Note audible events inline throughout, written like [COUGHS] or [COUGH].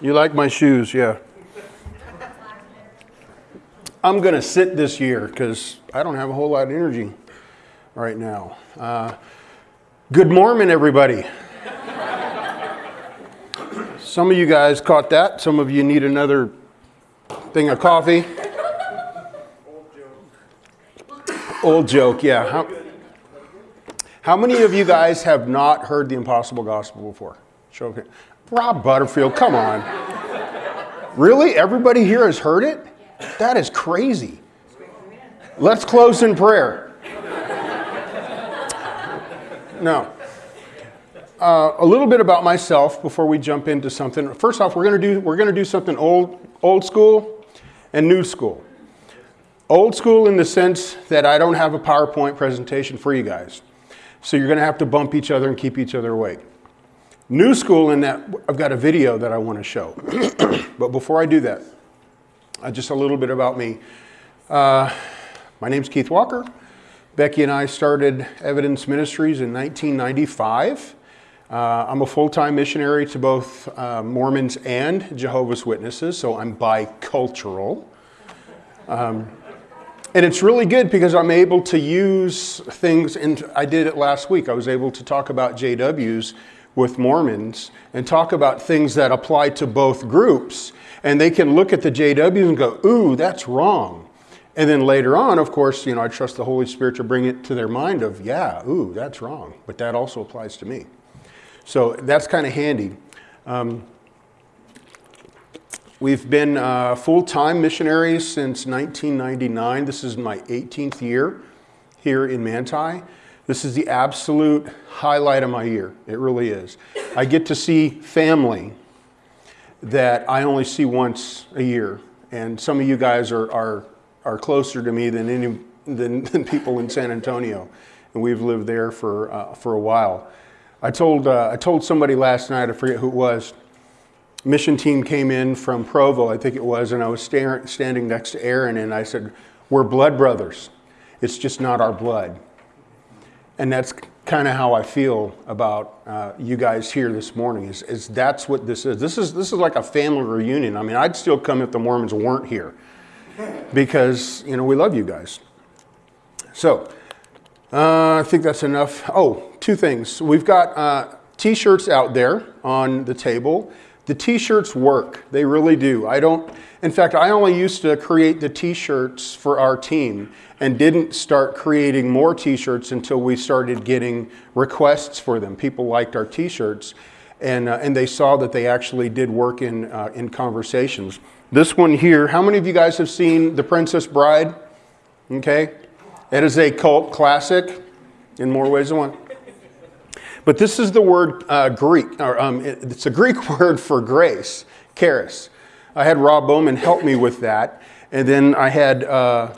You like my shoes, yeah. I'm going to sit this year because I don't have a whole lot of energy right now. Uh, good morning, everybody. Some of you guys caught that. Some of you need another thing of coffee. Old joke, yeah. How, how many of you guys have not heard the impossible gospel before? Show Rob Butterfield, come on. Really? Everybody here has heard it? That is crazy. Let's close in prayer. No. Uh, a little bit about myself before we jump into something. First off, we're going to do we're going to do something old old school and new school. Old school in the sense that I don't have a PowerPoint presentation for you guys. So you're going to have to bump each other and keep each other awake. New school in that I've got a video that I want to show. [CLEARS THROAT] but before I do that, uh, just a little bit about me. Uh, my name's Keith Walker. Becky and I started Evidence Ministries in 1995. Uh, I'm a full-time missionary to both uh, Mormons and Jehovah's Witnesses, so I'm bicultural. Um, and it's really good because I'm able to use things, and I did it last week. I was able to talk about JWs with Mormons and talk about things that apply to both groups. And they can look at the JWs and go, ooh, that's wrong. And then later on, of course, you know, I trust the Holy Spirit to bring it to their mind of, yeah, ooh, that's wrong. But that also applies to me. So that's kind of handy. Um, we've been uh, full-time missionaries since 1999. This is my 18th year here in Manti. This is the absolute highlight of my year. It really is. I get to see family that I only see once a year. And some of you guys are, are, are closer to me than, any, than, [LAUGHS] than people in San Antonio. And we've lived there for, uh, for a while. I told, uh, I told somebody last night, I forget who it was, mission team came in from Provo, I think it was, and I was standing next to Aaron and I said, we're blood brothers. It's just not our blood. And that's kind of how I feel about uh, you guys here this morning. Is, is that's what this is. This is this is like a family reunion. I mean, I'd still come if the Mormons weren't here, because you know we love you guys. So uh, I think that's enough. Oh, two things. We've got uh, T-shirts out there on the table. The T-shirts work. They really do. I don't. In fact, I only used to create the T-shirts for our team and didn't start creating more t-shirts until we started getting requests for them. People liked our t-shirts and, uh, and they saw that they actually did work in, uh, in conversations. This one here, how many of you guys have seen The Princess Bride? Okay, it is a cult classic in more ways than one. But this is the word uh, Greek, or um, it's a Greek [LAUGHS] word for grace, charis. I had Rob Bowman help me with that. And then I had uh,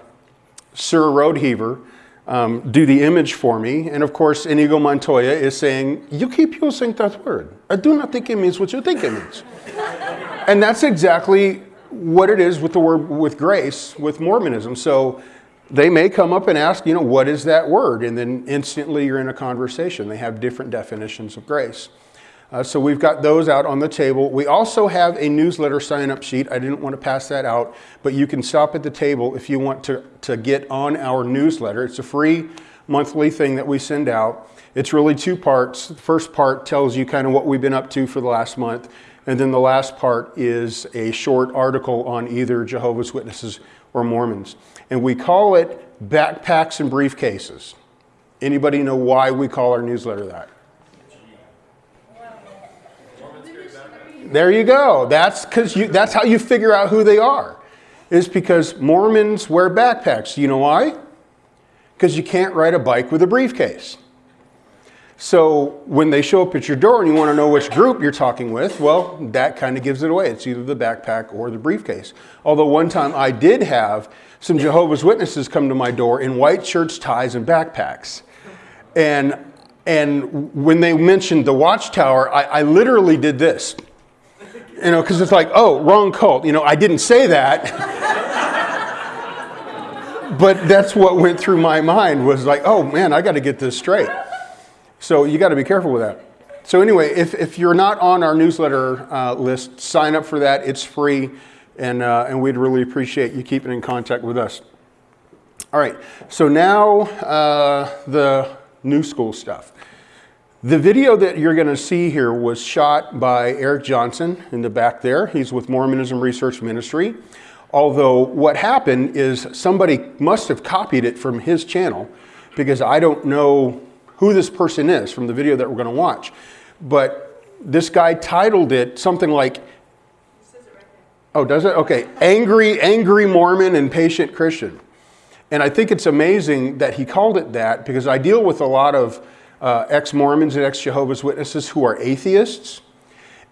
Sir Roadheaver, um, do the image for me. And of course, Inigo Montoya is saying, you keep using that word. I do not think it means what you think it means. and that's exactly what it is with the word, with grace, with Mormonism. So they may come up and ask, you know, what is that word? And then instantly you're in a conversation. They have different definitions of grace. Uh, so we've got those out on the table. We also have a newsletter sign-up sheet. I didn't want to pass that out, but you can stop at the table if you want to, to get on our newsletter. It's a free monthly thing that we send out. It's really two parts. The first part tells you kind of what we've been up to for the last month, and then the last part is a short article on either Jehovah's Witnesses or Mormons. And we call it Backpacks and Briefcases. Anybody know why we call our newsletter that? There you go. That's because you that's how you figure out who they are. Is because Mormons wear backpacks. You know why? Because you can't ride a bike with a briefcase. So when they show up at your door and you want to know which group you're talking with, well, that kind of gives it away. It's either the backpack or the briefcase. Although one time I did have some Jehovah's Witnesses come to my door in white shirts, ties, and backpacks. And, and when they mentioned the watchtower, I, I literally did this you know, because it's like, oh, wrong cult. You know, I didn't say that. [LAUGHS] but that's what went through my mind was like, oh man, I got to get this straight. So you got to be careful with that. So anyway, if, if you're not on our newsletter uh, list, sign up for that. It's free, and, uh, and we'd really appreciate you keeping in contact with us. All right, so now uh, the new school stuff. The video that you're going to see here was shot by Eric Johnson in the back there. He's with Mormonism Research Ministry. Although what happened is somebody must have copied it from his channel because I don't know who this person is from the video that we're going to watch. But this guy titled it something like, oh, does it? Okay, Angry, Angry Mormon and Patient Christian. And I think it's amazing that he called it that because I deal with a lot of uh, ex-Mormons and ex-Jehovah's Witnesses who are atheists.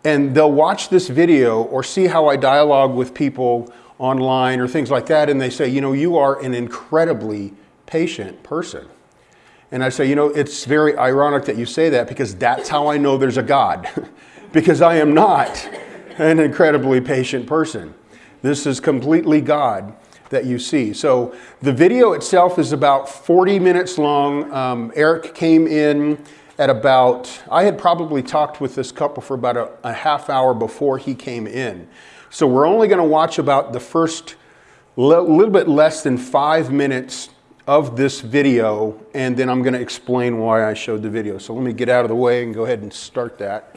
And they'll watch this video or see how I dialogue with people online or things like that. And they say, you know, you are an incredibly patient person. And I say, you know, it's very ironic that you say that because that's how I know there's a God. [LAUGHS] because I am not an incredibly patient person. This is completely God that you see. So the video itself is about 40 minutes long. Um, Eric came in at about, I had probably talked with this couple for about a, a half hour before he came in. So we're only going to watch about the first little bit less than five minutes of this video, and then I'm going to explain why I showed the video. So let me get out of the way and go ahead and start that.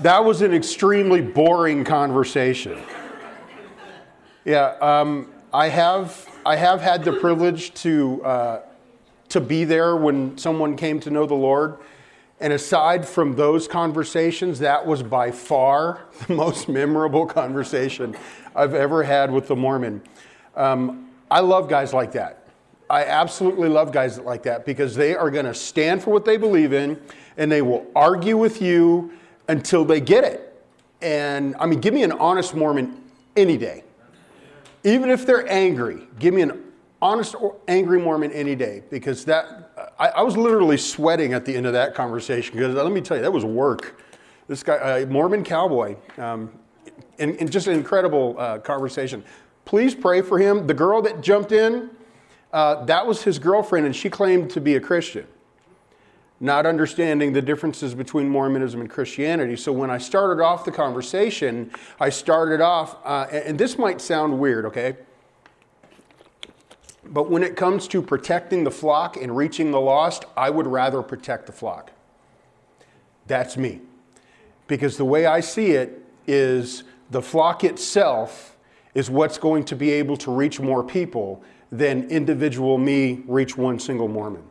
That was an extremely boring conversation. Yeah, um, I have I have had the privilege to uh, to be there when someone came to know the Lord, and aside from those conversations, that was by far [LAUGHS] the most memorable conversation I've ever had with the Mormon. Um, I love guys like that. I absolutely love guys like that because they are going to stand for what they believe in, and they will argue with you until they get it. And I mean, give me an honest Mormon any day. Even if they're angry, give me an honest, or angry Mormon any day because that, I, I was literally sweating at the end of that conversation because let me tell you, that was work. This guy, uh, Mormon cowboy, um, and, and, just an incredible uh, conversation. Please pray for him. The girl that jumped in, uh, that was his girlfriend, and she claimed to be a Christian not understanding the differences between Mormonism and Christianity. So when I started off the conversation, I started off, uh, and this might sound weird, okay? But when it comes to protecting the flock and reaching the lost, I would rather protect the flock. That's me. Because the way I see it is the flock itself is what's going to be able to reach more people than individual me reach one single Mormon.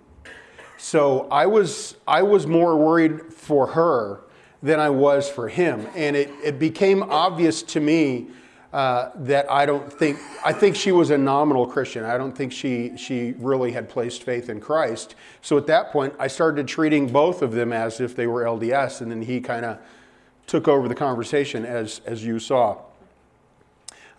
So I was, I was more worried for her than I was for him. And it, it became obvious to me uh, that I don't think, I think she was a nominal Christian. I don't think she, she really had placed faith in Christ. So at that point, I started treating both of them as if they were LDS, and then he kind of took over the conversation as, as you saw.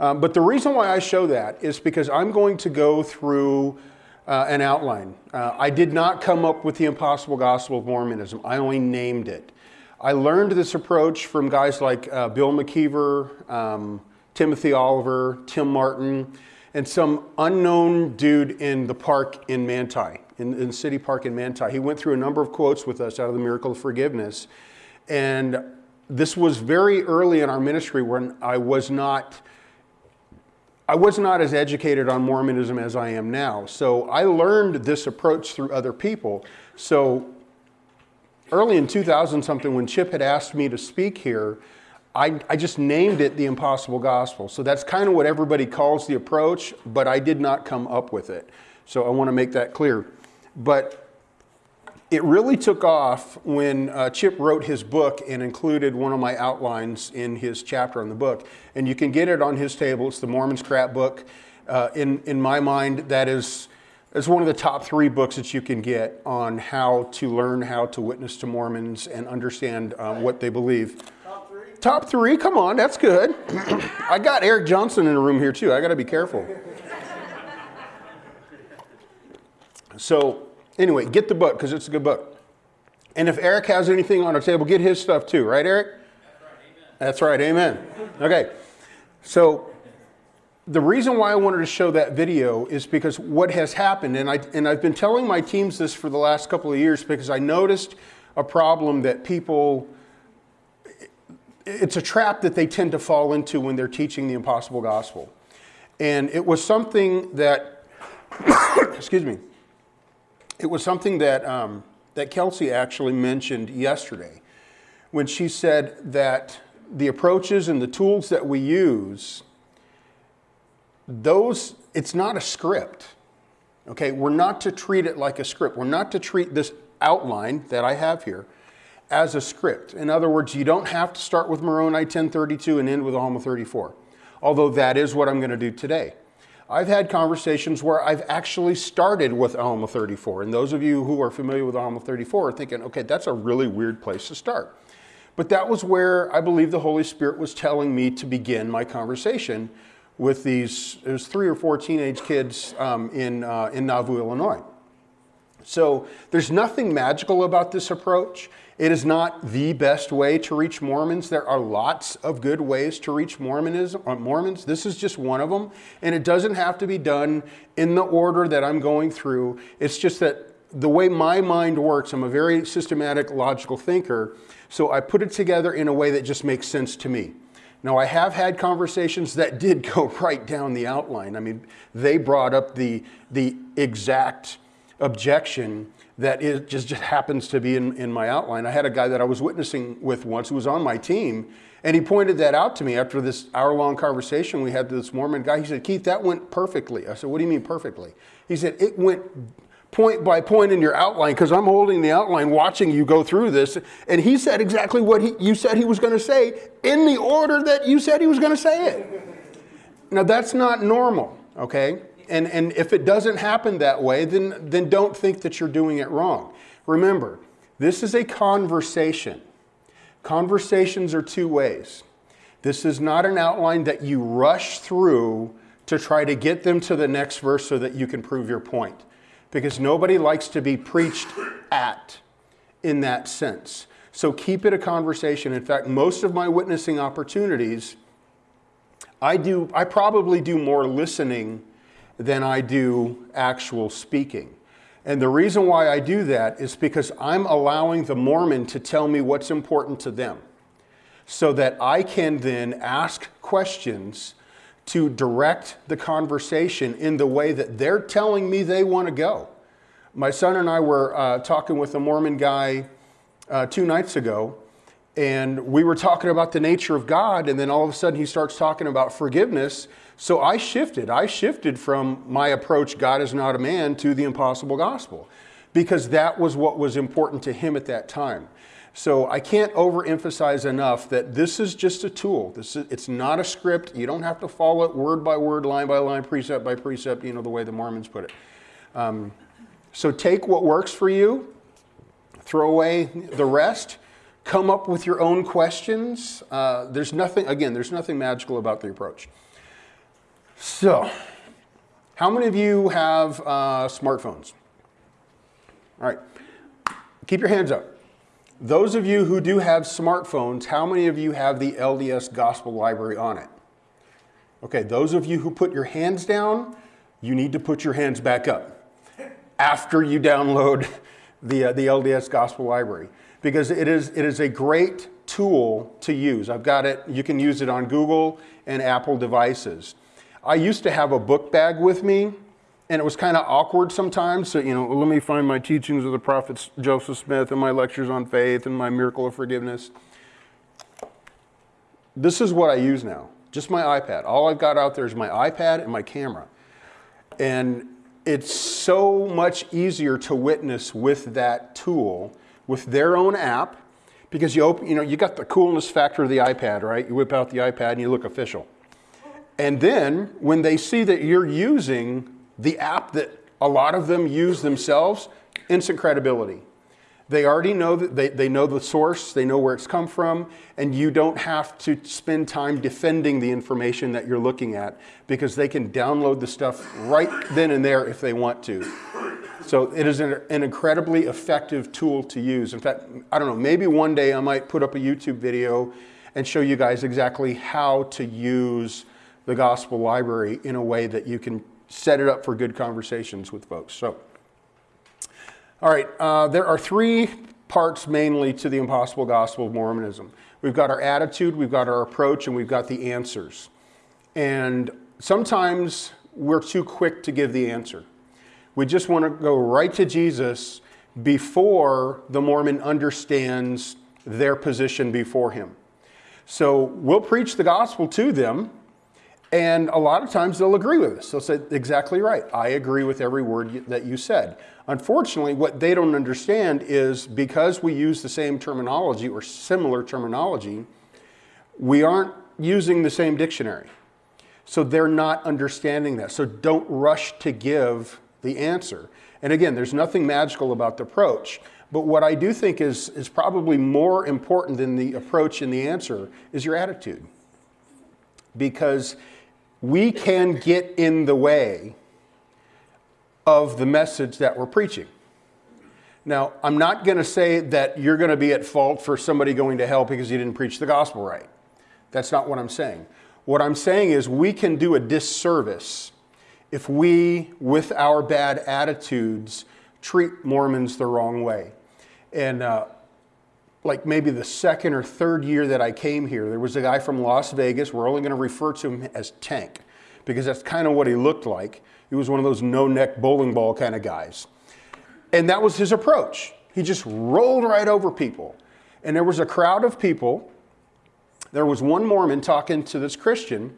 Um, but the reason why I show that is because I'm going to go through uh, an outline. Uh, I did not come up with the impossible gospel of Mormonism. I only named it. I learned this approach from guys like uh, Bill McKeever, um, Timothy Oliver, Tim Martin, and some unknown dude in the park in Manti, in, in City Park in Manti. He went through a number of quotes with us out of the Miracle of Forgiveness. And this was very early in our ministry when I was not I was not as educated on Mormonism as I am now. So I learned this approach through other people. So early in 2000 something, when Chip had asked me to speak here, I, I just named it the impossible gospel. So that's kind of what everybody calls the approach, but I did not come up with it. So I want to make that clear. But it really took off when uh, Chip wrote his book and included one of my outlines in his chapter on the book. And you can get it on his table. It's the Mormon Scrapbook. Uh, in, in my mind, that is, is one of the top three books that you can get on how to learn how to witness to Mormons and understand um, what they believe. Top three? Top three, come on, that's good. I got Eric Johnson in the room here too. I got to be careful. So, Anyway, get the book because it's a good book. And if Eric has anything on our table, get his stuff too, right, Eric? That's right, amen. That's right, amen. Okay, so the reason why I wanted to show that video is because what has happened, and, I, and I've been telling my teams this for the last couple of years because I noticed a problem that people, it's a trap that they tend to fall into when they're teaching the impossible gospel. And it was something that, [COUGHS] excuse me, it was something that, um, that Kelsey actually mentioned yesterday when she said that the approaches and the tools that we use, those, it's not a script. Okay, we're not to treat it like a script. We're not to treat this outline that I have here as a script. In other words, you don't have to start with Moroni 1032 and end with Alma 34, although that is what I'm going to do today. I've had conversations where I've actually started with Alma 34. And those of you who are familiar with Alma 34 are thinking, okay, that's a really weird place to start. But that was where I believe the Holy Spirit was telling me to begin my conversation with these, it was three or four teenage kids um, in, uh, in Nauvoo, Illinois. So there's nothing magical about this approach. It is not the best way to reach Mormons. There are lots of good ways to reach Mormonism, uh, Mormons. This is just one of them. And it doesn't have to be done in the order that I'm going through. It's just that the way my mind works, I'm a very systematic, logical thinker. So I put it together in a way that just makes sense to me. Now, I have had conversations that did [LAUGHS] go right down the outline. I mean, they brought up the, the exact objection that is, just, just happens to be in, in my outline. I had a guy that I was witnessing with once who was on my team, and he pointed that out to me after this hour long conversation we had this Mormon guy. He said, Keith, that went perfectly. I said, What do you mean perfectly? He said, It went point by point in your outline because I'm holding the outline watching you go through this. And he said exactly what he, you said he was going to say in the order that you said he was going to say it. Now, that's not normal, okay? And, and if it doesn't happen that way, then, then don't think that you're doing it wrong. Remember, this is a conversation. Conversations are two ways. This is not an outline that you rush through to try to get them to the next verse so that you can prove your point. Because nobody likes to be preached at in that sense. So keep it a conversation. In fact, most of my witnessing opportunities, I do I probably do more listening than I do actual speaking. And the reason why I do that is because I'm allowing the Mormon to tell me what's important to them so that I can then ask questions to direct the conversation in the way that they're telling me they want to go. My son and I were uh, talking with a Mormon guy uh, two nights ago, and we were talking about the nature of God, and then all of a sudden he starts talking about forgiveness. So I shifted. I shifted from my approach, God is not a man, to the impossible gospel, because that was what was important to him at that time. So I can't overemphasize enough that this is just a tool. This is, it's not a script. You don't have to follow it word by word, line by line, precept by precept, you know, the way the Mormons put it. Um, so take what works for you, throw away the rest, come up with your own questions. Uh, there's nothing, again, there's nothing magical about the approach. So, how many of you have uh, smartphones? All right, keep your hands up. Those of you who do have smartphones, how many of you have the LDS Gospel Library on it? Okay, those of you who put your hands down, you need to put your hands back up after you download [LAUGHS] the, uh, the LDS Gospel Library because it is, it is a great tool to use. I've got it, you can use it on Google and Apple devices. I used to have a book bag with me and it was kind of awkward sometimes. So, you know, let me find my teachings of the prophet Joseph Smith and my lectures on faith and my miracle of forgiveness. This is what I use now, just my iPad. All I've got out there is my iPad and my camera. And it's so much easier to witness with that tool with their own app because you open, you know, you got the coolness factor of the iPad, right? You whip out the iPad and you look official. And then when they see that you're using the app that a lot of them use themselves, instant credibility. They already know that they, they know the source, they know where it's come from, and you don't have to spend time defending the information that you're looking at because they can download the stuff right then and there if they want to. So it is an, an, incredibly effective tool to use. In fact, I don't know, maybe one day I might put up a YouTube video and show you guys exactly how to use the gospel library in a way that you can set it up for good conversations with folks. So, all right, uh, there are three parts mainly to the impossible gospel of Mormonism. We've got our attitude, we've got our approach, and we've got the answers. And sometimes we're too quick to give the answer. We just want to go right to Jesus before the Mormon understands their position before him. So we'll preach the gospel to them, and a lot of times they'll agree with us. They'll say, exactly right. I agree with every word that you said. Unfortunately, what they don't understand is because we use the same terminology or similar terminology, we aren't using the same dictionary. So they're not understanding that. So don't rush to give the answer. And again, there's nothing magical about the approach. But what I do think is, is probably more important than the approach and the answer is your attitude. Because we can get in the way of the message that we're preaching. Now, I'm not going to say that you're going to be at fault for somebody going to hell because you didn't preach the gospel right. That's not what I'm saying. What I'm saying is we can do a disservice if we, with our bad attitudes, treat Mormons the wrong way. And uh, like maybe the second or third year that I came here, there was a guy from Las Vegas. We're only going to refer to him as Tank because that's kind of what he looked like. He was one of those no neck bowling ball kind of guys. And that was his approach. He just rolled right over people. And there was a crowd of people. There was one Mormon talking to this Christian,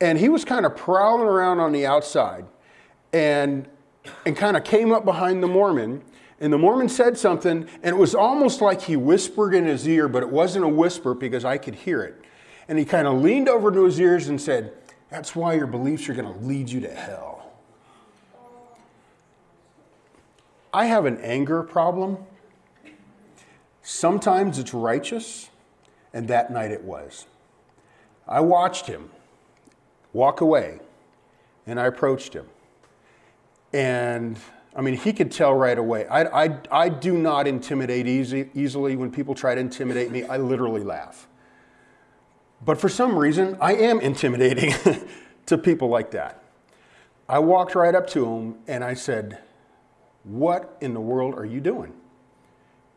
and he was kind of prowling around on the outside and, and kind of came up behind the Mormon. And the Mormon said something, and it was almost like he whispered in his ear, but it wasn't a whisper because I could hear it. And he kind of leaned over to his ears and said, That's why your beliefs are going to lead you to hell. I have an anger problem. Sometimes it's righteous, and that night it was. I watched him walk away, and I approached him. And I mean, he could tell right away. I, I, I do not intimidate easy, easily. When people try to intimidate me, I literally laugh. But for some reason, I am intimidating [LAUGHS] to people like that. I walked right up to him and I said, What in the world are you doing?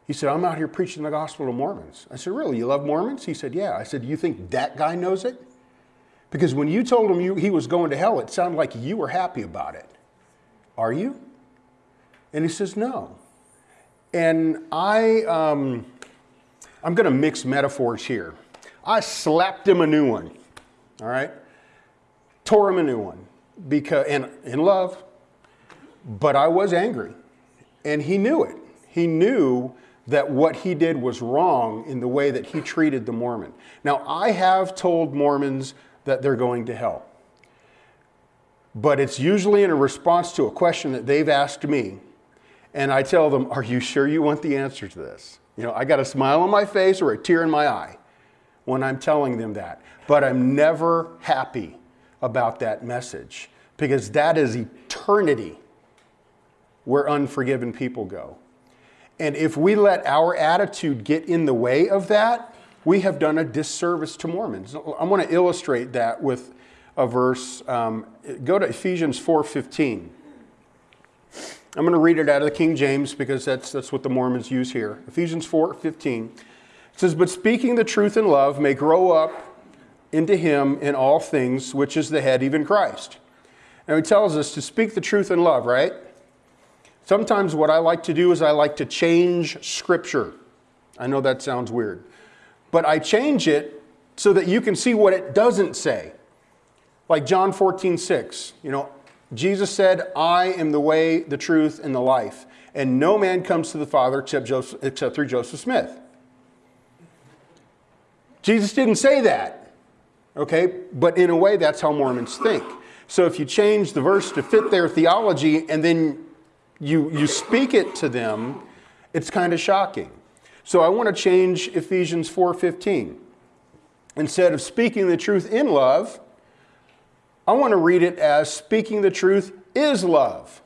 He said, I'm out here preaching the gospel to Mormons. I said, Really? You love Mormons? He said, Yeah. I said, You think that guy knows it? Because when you told him you, he was going to hell, it sounded like you were happy about it. Are you? And he says, No. And I, um, I'm going to mix metaphors here. I slapped him a new one, all right? Tore him a new one because, and in love, but I was angry. And he knew it. He knew that what he did was wrong in the way that he treated the Mormon. Now, I have told Mormons that they're going to hell. But it's usually in a response to a question that they've asked me. And I tell them, Are you sure you want the answer to this? You know, I got a smile on my face or a tear in my eye when I'm telling them that. But I'm never happy about that message because that is eternity where unforgiven people go. And if we let our attitude get in the way of that, we have done a disservice to Mormons. I want to illustrate that with a verse. Um, go to Ephesians 4:15. I'm going to read it out of the King James because that's, that's what the Mormons use here. Ephesians 4:15 says, But speaking the truth in love may grow up into him in all things, which is the head, even Christ. And he tells us to speak the truth in love, right? Sometimes what I like to do is I like to change scripture. I know that sounds weird, but I change it so that you can see what it doesn't say. Like John 14, 6. You know, Jesus said, I am the way, the truth, and the life. And no man comes to the Father except, Joseph, except through Joseph Smith. Jesus didn't say that, okay? But in a way, that's how Mormons think. So if you change the verse to fit their theology and then you, you speak it to them, it's kind of shocking. So I want to change Ephesians 4:15. Instead of speaking the truth in love, I want to read it as speaking the truth is love.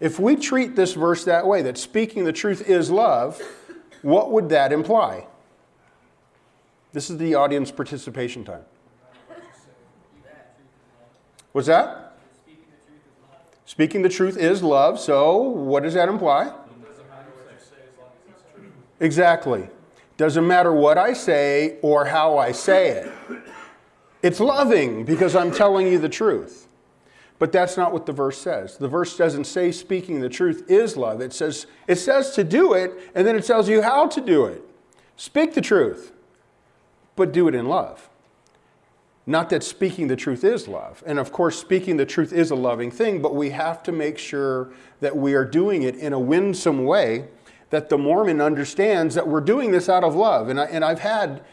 If we treat this verse that way, that speaking the truth is love, what would that imply? This is the audience participation time. What's that? Speaking the truth is love. So, what does that imply? Exactly. Doesn't matter what I say or how I say it. It's loving because I'm telling you the truth. But that's not what the verse says. The verse doesn't say speaking the truth is love. It says it says to do it and then it tells you how to do it. Speak the truth but do it in love. Not that speaking the truth is love. And of course, speaking the truth is a loving thing, but we have to make sure that we are doing it in a winsome way that the Mormon understands that we're doing this out of love. And, I, and I've had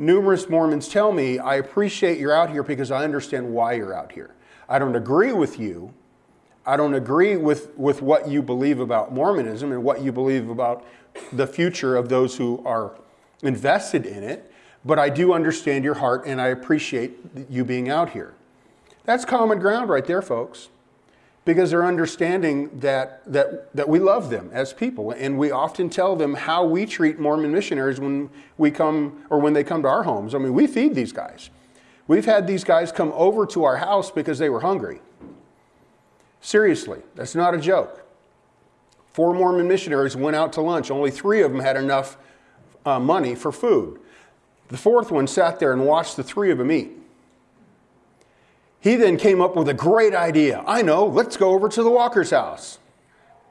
numerous Mormons tell me, I appreciate you're out here because I understand why you're out here. I don't agree with you. I don't agree with, with what you believe about Mormonism and what you believe about the future of those who are invested in it. But I do understand your heart and I appreciate you being out here. That's common ground right there, folks. Because they're understanding that, that, that we love them as people. And we often tell them how we treat Mormon missionaries when we come or when they come to our homes. I mean, we feed these guys. We've had these guys come over to our house because they were hungry. Seriously, that's not a joke. Four Mormon missionaries went out to lunch. Only three of them had enough uh, money for food. The fourth one sat there and watched the three of them eat. He then came up with a great idea. I know, let's go over to the Walker's house.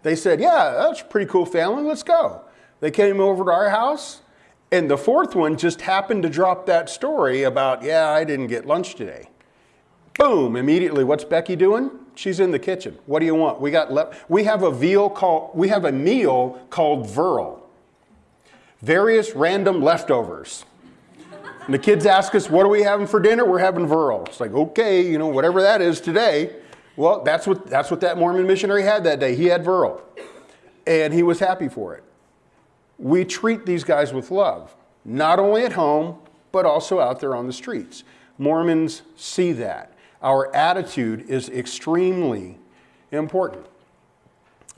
They said, Yeah, that's a pretty cool family. Let's go. They came over to our house. And the fourth one just happened to drop that story about, Yeah, I didn't get lunch today. Boom, immediately, what's Becky doing? She's in the kitchen. What do you want? We got le- we have a veal called we have a meal called Verl. Various random leftovers. And the kids ask us, what are we having for dinner? We're having Verl. It's like, okay, you know, whatever that is today. Well, that's what that's what that Mormon missionary had that day. He had Verl. And he was happy for it. We treat these guys with love, not only at home, but also out there on the streets. Mormons see that. Our attitude is extremely important.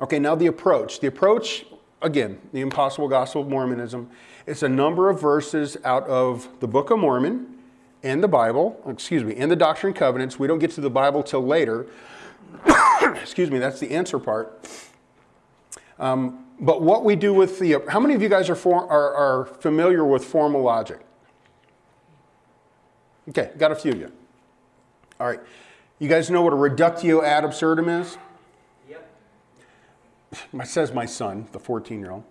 Okay, now the approach. The approach, again, the impossible gospel of Mormonism, it's a number of verses out of the Book of Mormon and the Bible, excuse me, and the Doctrine and Covenants. We don't get to the Bible till later. [COUGHS] excuse me, that's the answer part. Um, but what we do with the, how many of you guys are, for, are, are familiar with formal logic? Okay, got a few of you. All right. You guys know what a reductio ad absurdum is? Yep. [SIGHS] Says my son, the 14 year old.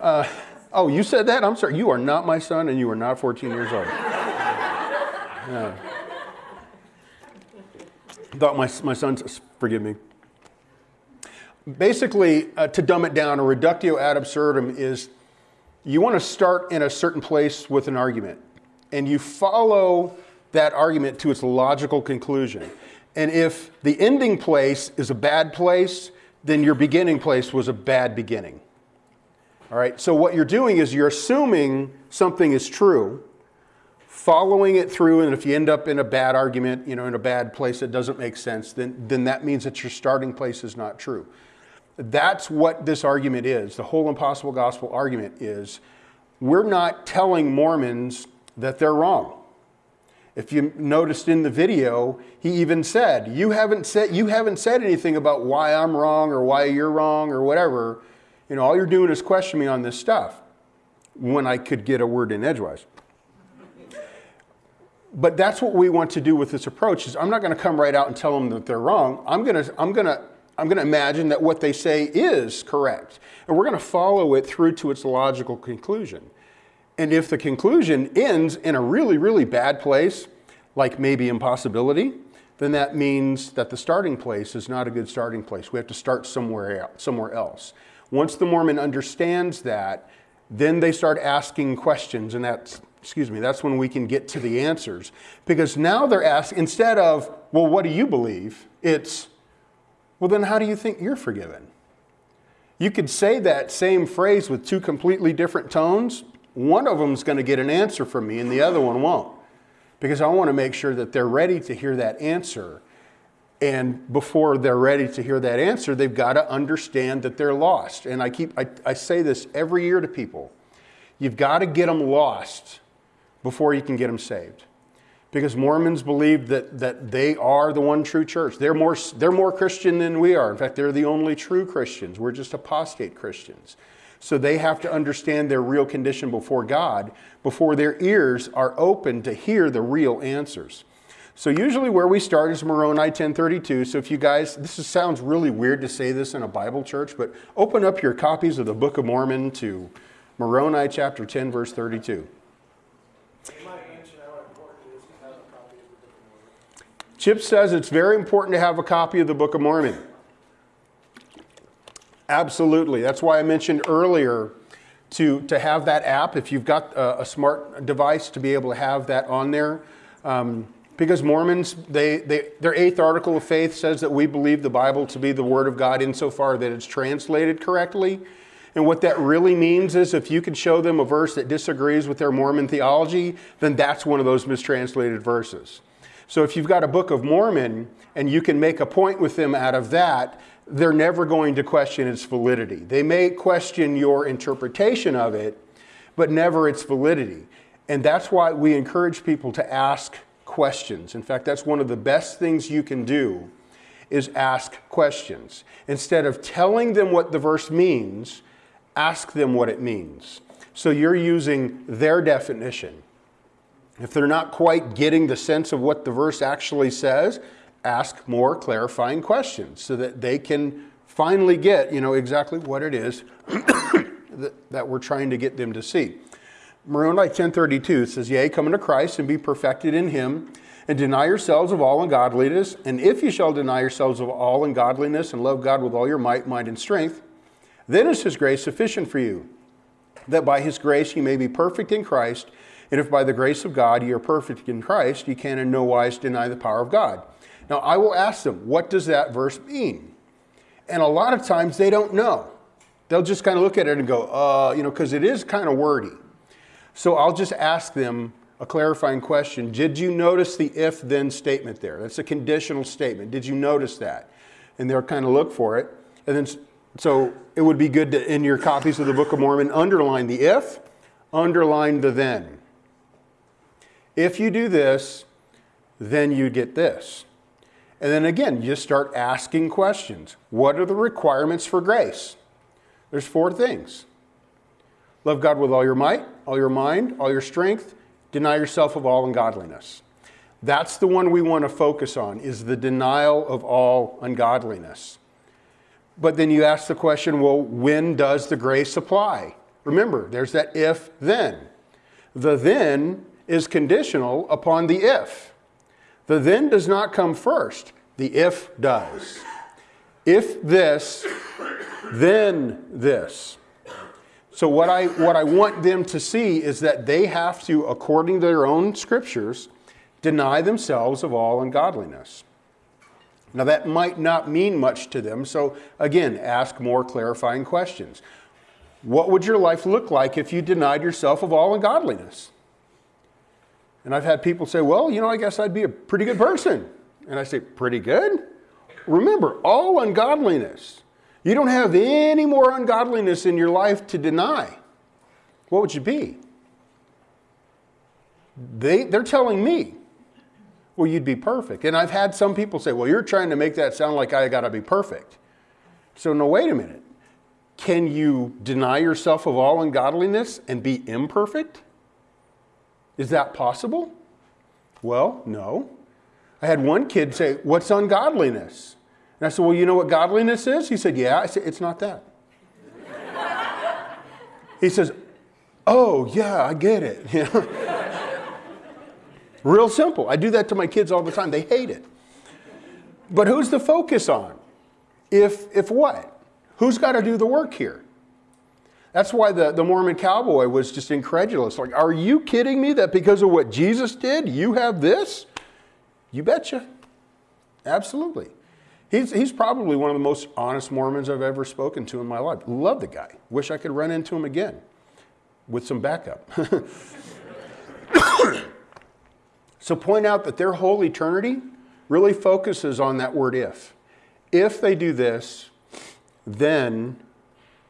Uh, oh, you said that? I'm sorry. You are not my son and you are not 14 years old. Yeah. Thought my, my son, forgive me. Basically, uh, to dumb it down, a reductio ad absurdum is you want to start in a certain place with an argument and you follow that argument to its logical conclusion. And if the ending place is a bad place, then your beginning place was a bad beginning. All right, so what you're doing is you're assuming something is true, following it through, and if you end up in a bad argument, you know, in a bad place that doesn't make sense, then, then that means that your starting place is not true. That's what this argument is. The whole impossible gospel argument is we're not telling Mormons that they're wrong. If you noticed in the video, he even said, you haven't said, you haven't said anything about why I'm wrong or why you're wrong or whatever. You know, all you're doing is question me on this stuff when I could get a word in edgewise. But that's what we want to do with this approach is I'm not going to come right out and tell them that they're wrong. I'm going to, I'm going to, I'm going to imagine that what they say is correct. And we're going to follow it through to its logical conclusion. And if the conclusion ends in a really, really bad place, like maybe impossibility, then that means that the starting place is not a good starting place. We have to start somewhere else. Somewhere else. Once the Mormon understands that, then they start asking questions, and that's, excuse me, that's when we can get to the answers. Because now they're asking, instead of, well, what do you believe? It's, well, then how do you think you're forgiven? You could say that same phrase with two completely different tones, one of them is going to get an answer from me and the other one won't. Because I want to make sure that they're ready to hear that answer. And before they're ready to hear that answer, they've got to understand that they're lost. And I keep I, I say this every year to people. You've got to get them lost before you can get them saved. Because Mormons believe that, that they are the one true church. They're more, they're more Christian than we are. In fact, they're the only true Christians. We're just apostate Christians. So they have to understand their real condition before God before their ears are open to hear the real answers. So usually where we start is Moroni 1032. So if you guys, this is, sounds really weird to say this in a Bible church, but open up your copies of the Book of Mormon to Moroni chapter 10 verse 32. Chip says it's very important to have a copy of the Book of Mormon. Absolutely. That's why I mentioned earlier to, to have that app, if you've got a, a smart device, to be able to have that on there. Um, because Mormons, they, they, their eighth article of faith says that we believe the Bible to be the Word of God insofar that it's translated correctly. And what that really means is if you can show them a verse that disagrees with their Mormon theology, then that's one of those mistranslated verses. So if you've got a Book of Mormon and you can make a point with them out of that, they're never going to question its validity. They may question your interpretation of it, but never its validity. And that's why we encourage people to ask questions. In fact, that's one of the best things you can do is ask questions. Instead of telling them what the verse means, ask them what it means. So you're using their definition. If they're not quite getting the sense of what the verse actually says, ask more clarifying questions so that they can finally get, you know, exactly what it is [COUGHS] that, that we're trying to get them to see. Moroni 1032 says, Yea, come unto Christ and be perfected in him, and deny yourselves of all ungodliness. And if you shall deny yourselves of all ungodliness and love God with all your might, mind, and strength, then is his grace sufficient for you, that by his grace ye may be perfect in Christ. And if by the grace of God ye are perfect in Christ, ye can in no wise deny the power of God. Now I will ask them, what does that verse mean? And a lot of times they don't know. They'll just kind of look at it and go, uh, you know, because it is kind of wordy. So I'll just ask them a clarifying question. Did you notice the if then statement there? That's a conditional statement. Did you notice that? And they'll kind of look for it. And then, so it would be good to, in your copies of the Book of Mormon, underline the if, underline the then. If you do this, then you get this. And then again, you start asking questions. What are the requirements for grace? There's four things. Love God with all your might, all your mind, all your strength. Deny yourself of all ungodliness. That's the one we want to focus on is the denial of all ungodliness. But then you ask the question, well, when does the grace apply? Remember, there's that if then. The then is conditional upon the if. The then does not come first, the if does. If this, then this. So what I, what I want them to see is that they have to, according to their own scriptures, deny themselves of all ungodliness. Now that might not mean much to them, so again, ask more clarifying questions. What would your life look like if you denied yourself of all ungodliness? And I've had people say, well, you know, I guess I'd be a pretty good person. And I say, pretty good? Remember, all ungodliness you don't have any more ungodliness in your life to deny. What would you be? They, they're telling me, well, you'd be perfect. And I've had some people say, well, you're trying to make that sound like I got to be perfect. So, no, wait a minute. Can you deny yourself of all ungodliness and be imperfect? Is that possible? Well, no. I had one kid say, What's ungodliness? And I said, Well, you know what godliness is? He said, Yeah. I said, It's not that. he says, Oh, yeah, I get it. [LAUGHS] Real simple. I do that to my kids all the time. They hate it. But who's the focus on? If, if what? Who's got to do the work here? That's why the, the Mormon cowboy was just incredulous. Like, are you kidding me that because of what Jesus did, you have this? You betcha. Absolutely. He's, he's probably one of the most honest Mormons I've ever spoken to in my life. Love the guy. Wish I could run into him again with some backup. [COUGHS] so point out that their whole eternity really focuses on that word if. If they do this, then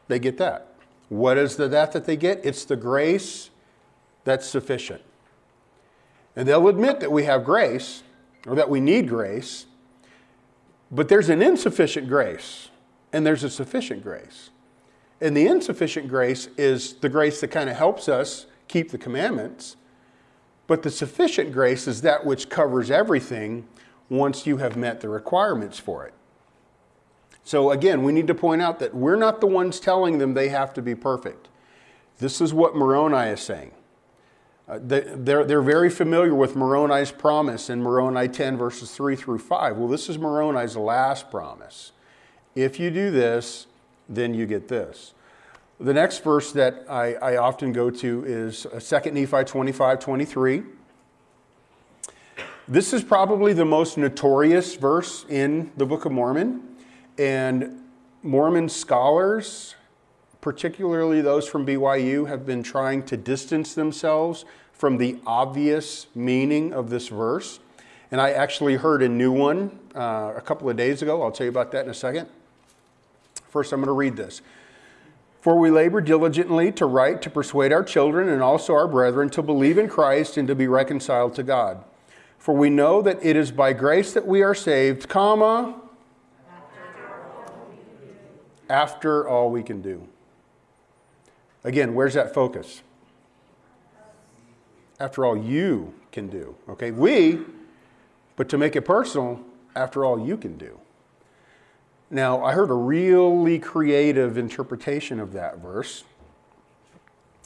they get that. What is the that that they get? It's the grace that's sufficient. And they'll admit that we have grace or that we need grace, but there's an insufficient grace and there's a sufficient grace. And the insufficient grace is the grace that kind of helps us keep the commandments. But the sufficient grace is that which covers everything once you have met the requirements for it. So again, we need to point out that we're not the ones telling them they have to be perfect. This is what Moroni is saying. Uh, they're, they're very familiar with Moroni's promise in Moroni 10, verses 3 through 5. Well, this is Moroni's last promise. If you do this, then you get this. The next verse that I, I often go to is 2 uh, Nephi 25, 23. This is probably the most notorious verse in the Book of Mormon, and Mormon scholars particularly those from BYU, have been trying to distance themselves from the obvious meaning of this verse. And I actually heard a new one uh, a couple of days ago. I'll tell you about that in a second. First, I'm going to read this. For we labor diligently to write, to persuade our children and also our brethren to believe in Christ and to be reconciled to God. For we know that it is by grace that we are saved, comma, after all we can do. Again, where's that focus? After all, you can do. Okay, we, but to make it personal, after all you can do. Now, I heard a really creative interpretation of that verse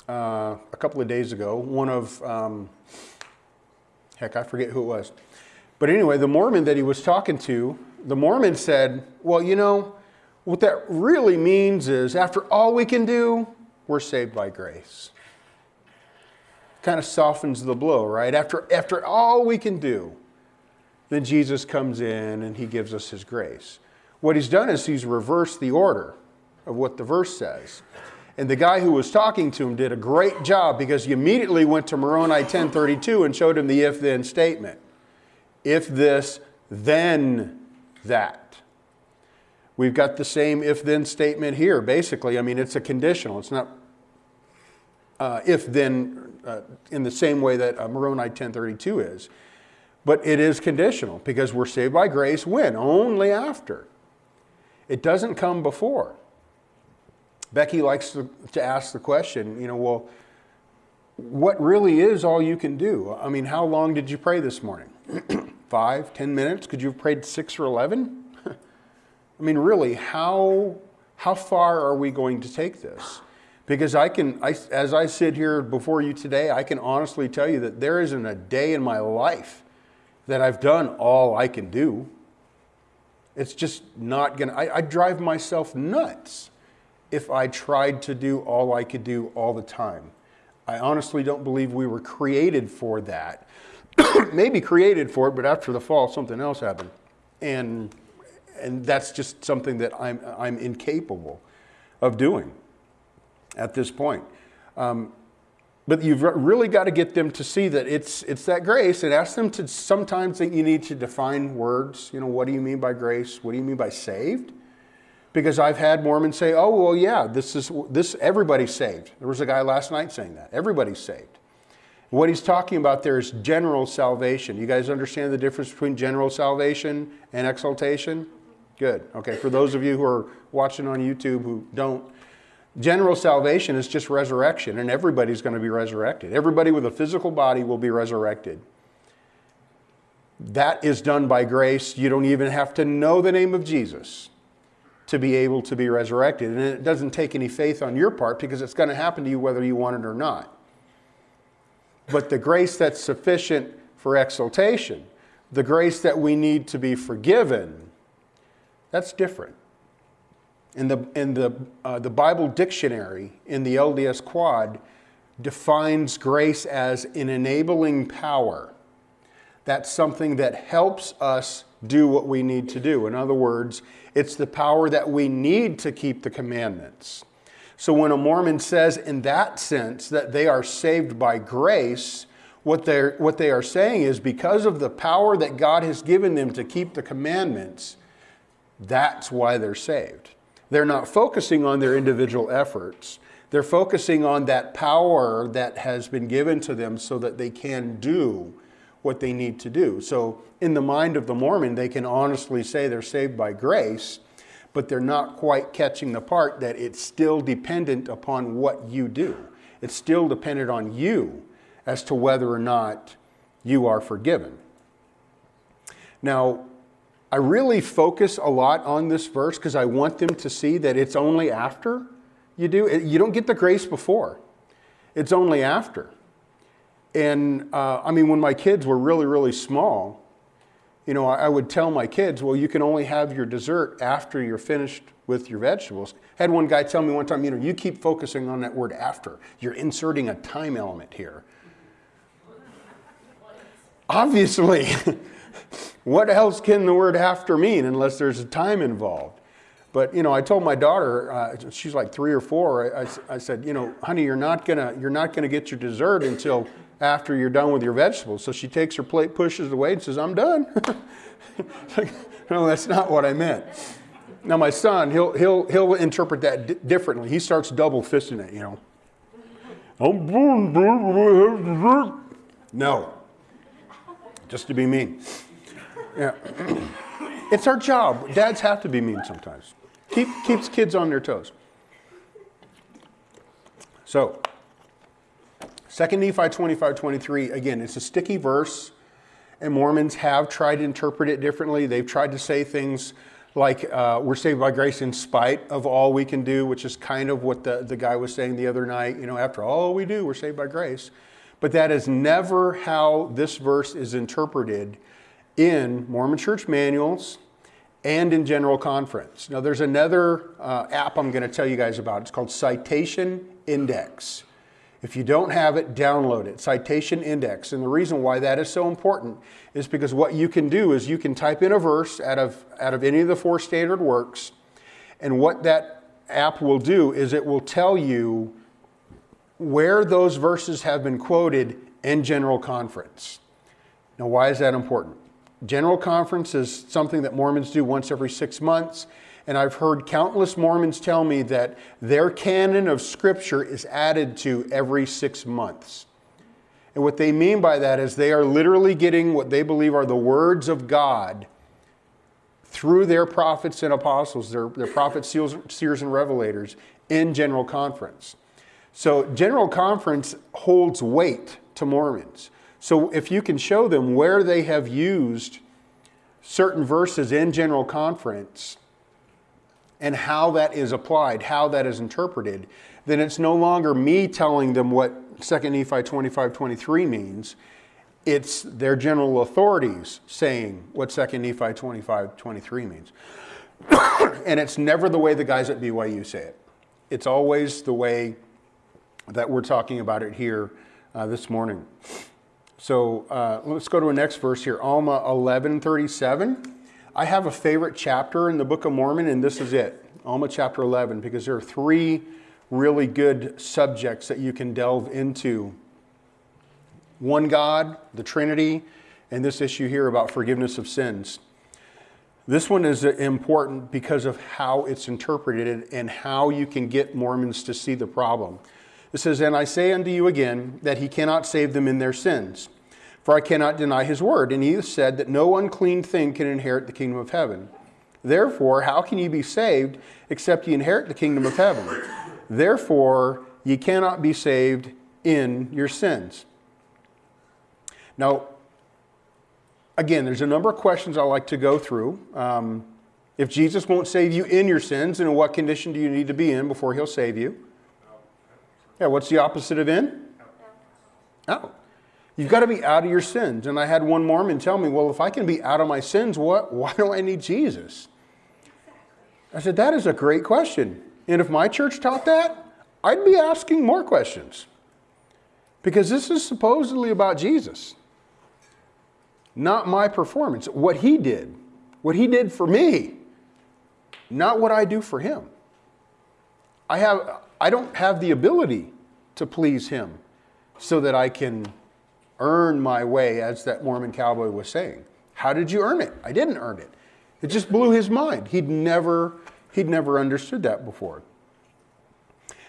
uh, a couple of days ago. One of, um, heck, I forget who it was. But anyway, the Mormon that he was talking to, the Mormon said, Well, you know, what that really means is after all we can do, we're saved by grace. Kind of softens the blow, right? After, after all we can do, then Jesus comes in and he gives us his grace. What he's done is he's reversed the order of what the verse says. And the guy who was talking to him did a great job because he immediately went to Moroni 1032 and showed him the if then statement. If this, then that. We've got the same if then statement here, basically. I mean, it's a conditional. It's not uh, if then uh, in the same way that uh, Moroni 1032 is. But it is conditional because we're saved by grace when? Only after. It doesn't come before. Becky likes to, to ask the question, you know, well, what really is all you can do? I mean, how long did you pray this morning? [CLEARS THROAT] Five, ten minutes? Could you have prayed six or 11? [LAUGHS] I mean, really, how, how far are we going to take this? Because I can, I, as I sit here before you today, I can honestly tell you that there isn't a day in my life that I've done all I can do. It's just not gonna, I, I drive myself nuts if I tried to do all I could do all the time. I honestly don't believe we were created for that. [COUGHS] Maybe created for it, but after the fall, something else happened. And, and that's just something that I'm, I'm incapable of doing at this point. Um, but you've really got to get them to see that it's, it's that grace and ask them to sometimes that you need to define words. You know, what do you mean by grace? What do you mean by saved? Because I've had Mormons say, oh, well, yeah, this is, this, everybody's saved. There was a guy last night saying that. Everybody's saved. What he's talking about there is general salvation. You guys understand the difference between general salvation and exaltation? Good. Okay, for those of you who are watching on YouTube who don't, General salvation is just resurrection, and everybody's going to be resurrected. Everybody with a physical body will be resurrected. That is done by grace. You don't even have to know the name of Jesus to be able to be resurrected. And it doesn't take any faith on your part because it's going to happen to you whether you want it or not. But the grace that's sufficient for exaltation, the grace that we need to be forgiven, that's different in the, in the, uh, the Bible dictionary in the LDS Quad defines grace as an enabling power. That's something that helps us do what we need to do. In other words, it's the power that we need to keep the commandments. So when a Mormon says in that sense that they are saved by grace, what, they're, what they are saying is because of the power that God has given them to keep the commandments, that's why they're saved. They're not focusing on their individual efforts. They're focusing on that power that has been given to them so that they can do what they need to do. So, in the mind of the Mormon, they can honestly say they're saved by grace, but they're not quite catching the part that it's still dependent upon what you do. It's still dependent on you as to whether or not you are forgiven. Now, I really focus a lot on this verse because I want them to see that it's only after you do. You don't get the grace before, it's only after. And uh, I mean, when my kids were really, really small, you know, I, I would tell my kids, well, you can only have your dessert after you're finished with your vegetables. I had one guy tell me one time, you know, you keep focusing on that word after. You're inserting a time element here. Obviously. [LAUGHS] what else can the word after mean unless there's a time involved? But you know, I told my daughter, uh, she's like three or four. I, I, I, said, you know, honey, you're not gonna you're not gonna get your dessert until after you're done with your vegetables. So she takes her plate, pushes it away, and says, I'm done. [LAUGHS] no, that's not what I meant. Now my son, he'll he'll he'll interpret that differently. He starts double fisting it, you know. I'm No, just to be mean. Yeah. it's our job. Dads have to be mean sometimes. Keep, keeps kids on their toes. So, 2 Nephi 25 23, again, it's a sticky verse, and Mormons have tried to interpret it differently. They've tried to say things like uh, we're saved by grace in spite of all we can do, which is kind of what the, the guy was saying the other night. You know, after all we do, we're saved by grace. But that is never how this verse is interpreted in Mormon church manuals and in general conference. Now, there's another uh, app I'm going to tell you guys about. It's called Citation Index. If you don't have it, download it, Citation Index. And the reason why that is so important is because what you can do is you can type in a verse out of, out of any of the four standard works, and what that app will do is it will tell you where those verses have been quoted in general conference. Now, why is that important? General conference is something that Mormons do once every six months. And I've heard countless Mormons tell me that their canon of Scripture is added to every six months. And what they mean by that is they are literally getting what they believe are the words of God through their prophets and apostles, their, their prophets, seers, seers, and revelators in General Conference. So, General Conference holds weight to Mormons. So, if you can show them where they have used certain verses in General Conference, and how that is applied, how that is interpreted, then it's no longer me telling them what 2 Nephi 25 23 means. It's their general authorities saying what 2 Nephi 25 23 means. [COUGHS] and it's never the way the guys at BYU say it. It's always the way that we're talking about it here uh, this morning. So uh, let's go to a next verse here, Alma 1137. I have a favorite chapter in the Book of Mormon, and this is it Alma chapter 11, because there are three really good subjects that you can delve into one God, the Trinity, and this issue here about forgiveness of sins. This one is important because of how it's interpreted and how you can get Mormons to see the problem. Says, And I say unto you again that he cannot save them in their sins for I cannot deny his word. And he said that no unclean thing can inherit the kingdom of heaven. Therefore, how can ye be saved except ye inherit the kingdom of heaven? Therefore, ye cannot be saved in your sins. Now, again, there's a number of questions I like to go through. Um, if Jesus won't save you in your sins, then in what condition do you need to be in before he'll save you? Yeah, what's the opposite of in? Out. You've got to be out of your sins. And I had one Mormon tell me, well, if I can be out of my sins, what, why do I need Jesus? I said, that is a great question. And if my church taught that, I'd be asking more questions. Because this is supposedly about Jesus, not my performance, what he did, what he did for me, not what I do for him. I, have, I don't have the ability to please him so that I can earn my way, as that Mormon cowboy was saying. How did you earn it? I didn't earn it. It just blew his mind. He'd never, he'd never understood that before.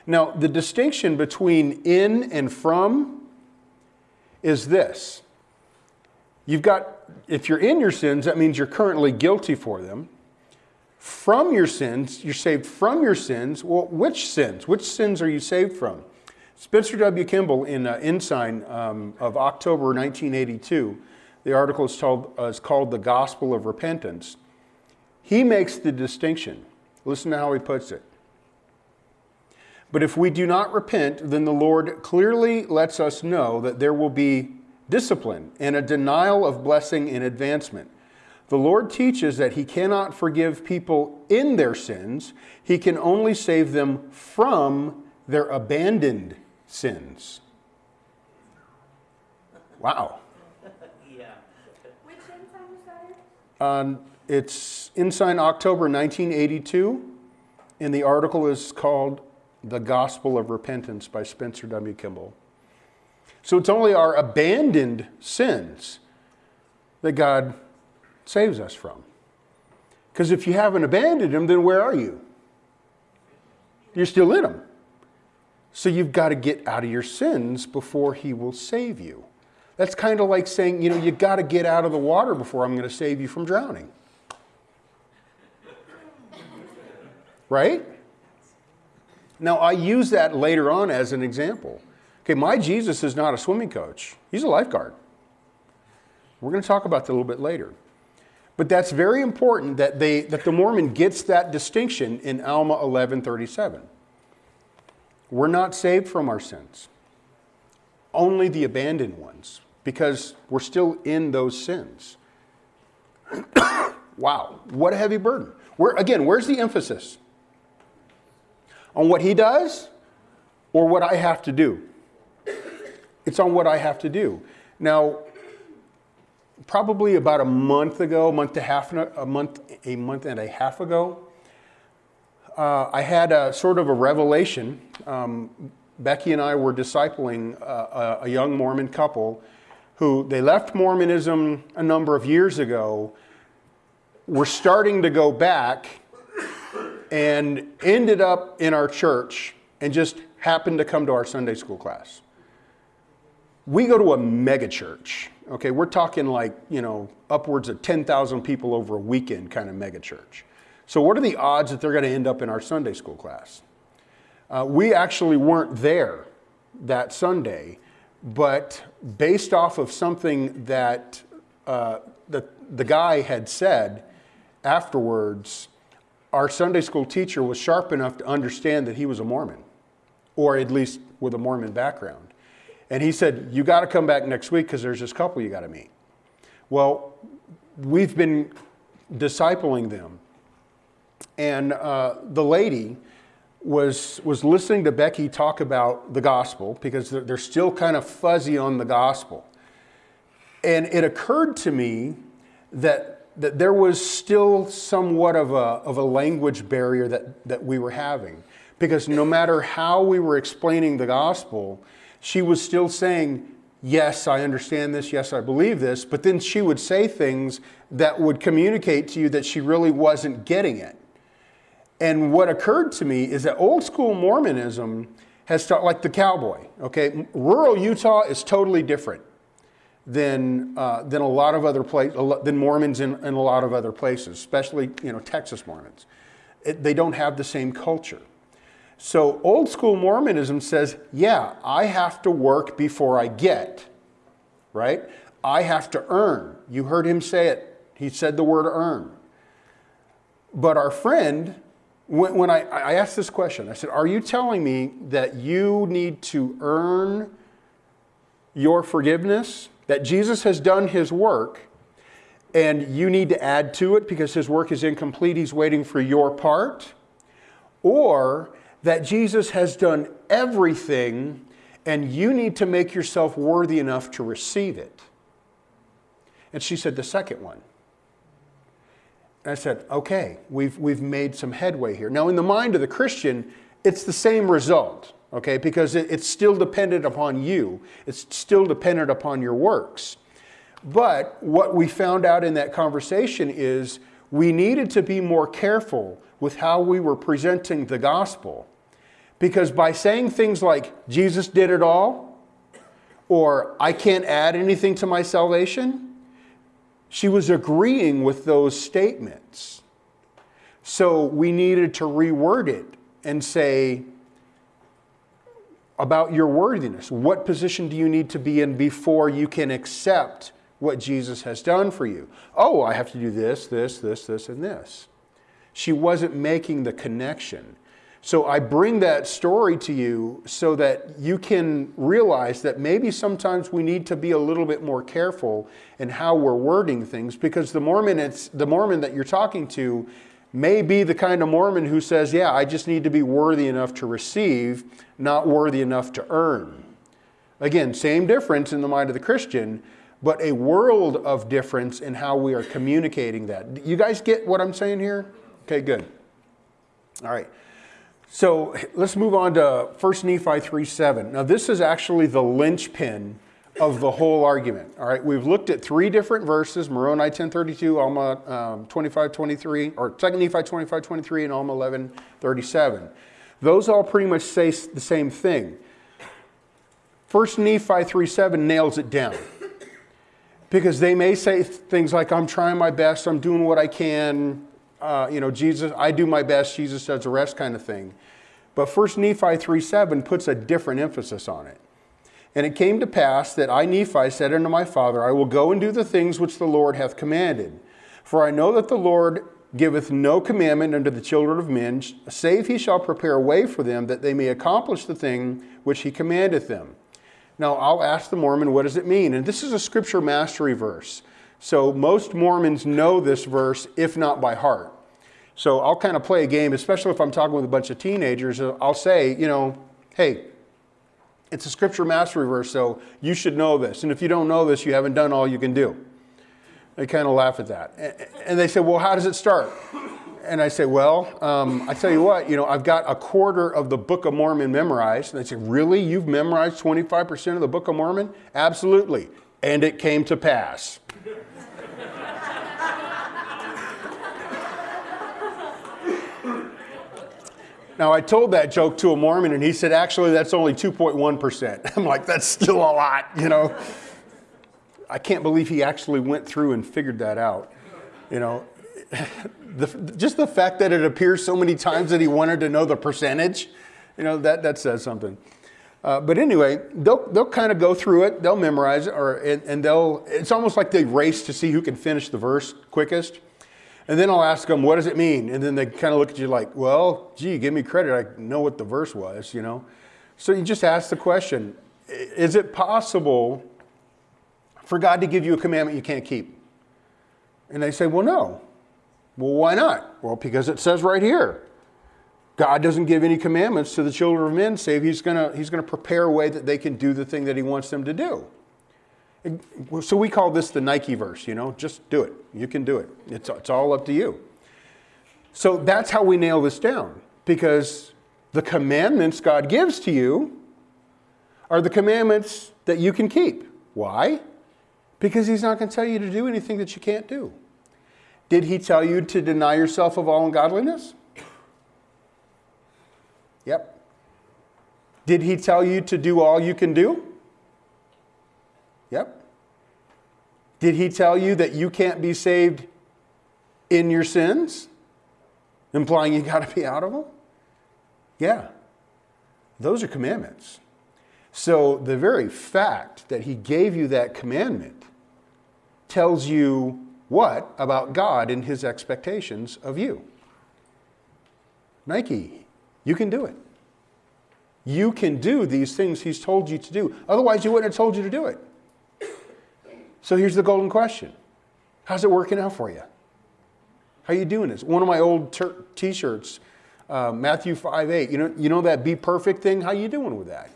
Now, the distinction between in and from is this. You've got, if you're in your sins, that means you're currently guilty for them. From your sins, you're saved from your sins. Well, which sins? Which sins are you saved from? Spencer W. Kimball in uh, Ensign um, of October 1982, the article is, told, uh, is called The Gospel of Repentance. He makes the distinction. Listen to how he puts it. But if we do not repent, then the Lord clearly lets us know that there will be discipline and a denial of blessing and advancement. The Lord teaches that He cannot forgive people in their sins, He can only save them from their abandoned sins. Wow. yeah. Which ensign that Um, it's Ensign October 1982, and the article is called The Gospel of Repentance by Spencer W. Kimball. So it's only our abandoned sins that God saves us from. Because if you haven't abandoned him, then where are you? You're still in him. So you've got to get out of your sins before he will save you. That's kind of like saying, you know, you've got to get out of the water before I'm going to save you from drowning. Right? Now, I use that later on as an example. Okay, my Jesus is not a swimming coach, he's a lifeguard. We're going to talk about that a little bit later. But that's very important that, they, that the Mormon gets that distinction in Alma 1137. We're not saved from our sins, only the abandoned ones, because we're still in those sins. [COUGHS] wow, what a heavy burden. Where, again, where's the emphasis? On what he does or what I have to do? It's on what I have to do. Now, probably about a month ago, month a half, a month, a month and a half ago, uh, I had a sort of a revelation. Um, Becky and I were discipling uh, a, a young Mormon couple who they left Mormonism a number of years ago, were starting to go back, and ended up in our church and just happened to come to our Sunday school class. We go to a mega church. Okay, we're talking like, you know, upwards of 10,000 people over a weekend kind of mega church. So, what are the odds that they're going to end up in our Sunday school class? Uh, we actually weren't there that Sunday, but based off of something that uh, the, the guy had said afterwards, our Sunday school teacher was sharp enough to understand that he was a Mormon, or at least with a Mormon background. And he said, You got to come back next week because there's this couple you got to meet. Well, we've been discipling them. And uh, the lady was, was listening to Becky talk about the gospel because they're, they're still kind of fuzzy on the gospel. And it occurred to me that, that there was still somewhat of a, of a language barrier that, that we were having. Because no matter how we were explaining the gospel, she was still saying, Yes, I understand this. Yes, I believe this. But then she would say things that would communicate to you that she really wasn't getting it. And what occurred to me is that old school Mormonism has taught, like the cowboy, okay? Rural Utah is totally different than, uh, than a lot of other places, than Mormons in, in a lot of other places, especially, you know, Texas Mormons. It, they don't have the same culture. So old school Mormonism says, yeah, I have to work before I get, right? I have to earn. You heard him say it. He said the word earn. But our friend, when, when I, I asked this question, I said, Are you telling me that you need to earn your forgiveness? That Jesus has done his work and you need to add to it because his work is incomplete? He's waiting for your part? Or that Jesus has done everything and you need to make yourself worthy enough to receive it. And she said, The second one. And I said, Okay, we've, we've made some headway here. Now, in the mind of the Christian, it's the same result, okay, because it, it's still dependent upon you, it's still dependent upon your works. But what we found out in that conversation is we needed to be more careful with how we were presenting the gospel. Because by saying things like, Jesus did it all, or I can't add anything to my salvation, she was agreeing with those statements. So we needed to reword it and say, about your worthiness. What position do you need to be in before you can accept what Jesus has done for you? Oh, I have to do this, this, this, this, and this. She wasn't making the connection. So I bring that story to you so that you can realize that maybe sometimes we need to be a little bit more careful in how we're wording things because the Mormon, it's, the Mormon that you're talking to may be the kind of Mormon who says, yeah, I just need to be worthy enough to receive, not worthy enough to earn. Again, same difference in the mind of the Christian, but a world of difference in how we are communicating that. You guys get what I'm saying here? Okay, good. All right. So let's move on to 1 Nephi 3 7. Now, this is actually the linchpin of the whole argument. All right, we've looked at three different verses Moroni 1032, Alma um, 25 23, or 2 Nephi 25.23 and Alma 11.37. Those all pretty much say the same thing. 1 Nephi 3 7 nails it down. Because they may say things like, I'm trying my best, I'm doing what I can, uh, you know, Jesus, I do my best, Jesus does the rest kind of thing. But 1 Nephi 3 7 puts a different emphasis on it. And it came to pass that I, Nephi, said unto my father, I will go and do the things which the Lord hath commanded. For I know that the Lord giveth no commandment unto the children of men, save he shall prepare a way for them that they may accomplish the thing which he commandeth them. Now, I'll ask the Mormon, what does it mean? And this is a scripture mastery verse. So most Mormons know this verse, if not by heart. So I'll kind of play a game, especially if I'm talking with a bunch of teenagers. I'll say, you know, hey, it's a scripture mastery verse, so you should know this. And if you don't know this, you haven't done all you can do. They kind of laugh at that. And they say, well, how does it start? And I say, well, um, I tell you what, you know, I've got a quarter of the Book of Mormon memorized. And they say, really? You've memorized 25% of the Book of Mormon? Absolutely. And it came to pass. Now, I told that joke to a Mormon, and he said, actually, that's only 2.1%. [LAUGHS] I'm like, that's still a lot, you know. I can't believe he actually went through and figured that out. You know, the, just the fact that it appears so many times that he wanted to know the percentage, you know, that, that says something. Uh, but anyway, they'll, they'll kind of go through it, they'll memorize it, or, and, and they'll, it's almost like they race to see who can finish the verse quickest. And then I'll ask them, what does it mean? And then they kind of look at you like, well, gee, give me credit. I know what the verse was, you know? So you just ask the question Is it possible for God to give you a commandment you can't keep? And they say, well, no. Well, why not? Well, because it says right here God doesn't give any commandments to the children of men, save He's going to he's going to prepare a way that they can do the thing that He wants them to do. So we call this the Nike verse, you know, just do it. You can do it. It's, it's all up to you. So that's how we nail this down because the commandments God gives to you are the commandments that you can keep. Why? Because He's not going to tell you to do anything that you can't do. Did He tell you to deny yourself of all ungodliness? Yep. Did He tell you to do all you can do? Yep. Did he tell you that you can't be saved in your sins? Implying you [LAUGHS] got to be out of them? Yeah. Those are commandments. So the very fact that he gave you that commandment tells you what about God and his expectations of you? Nike, you can do it. You can do these things he's told you to do. Otherwise, he wouldn't have told you to do it. So here's the golden question. How's it working out for you? How you doing this? One of my old t-shirts, uh, Matthew 5, 8. You know, you know that be perfect thing? How you doing with that?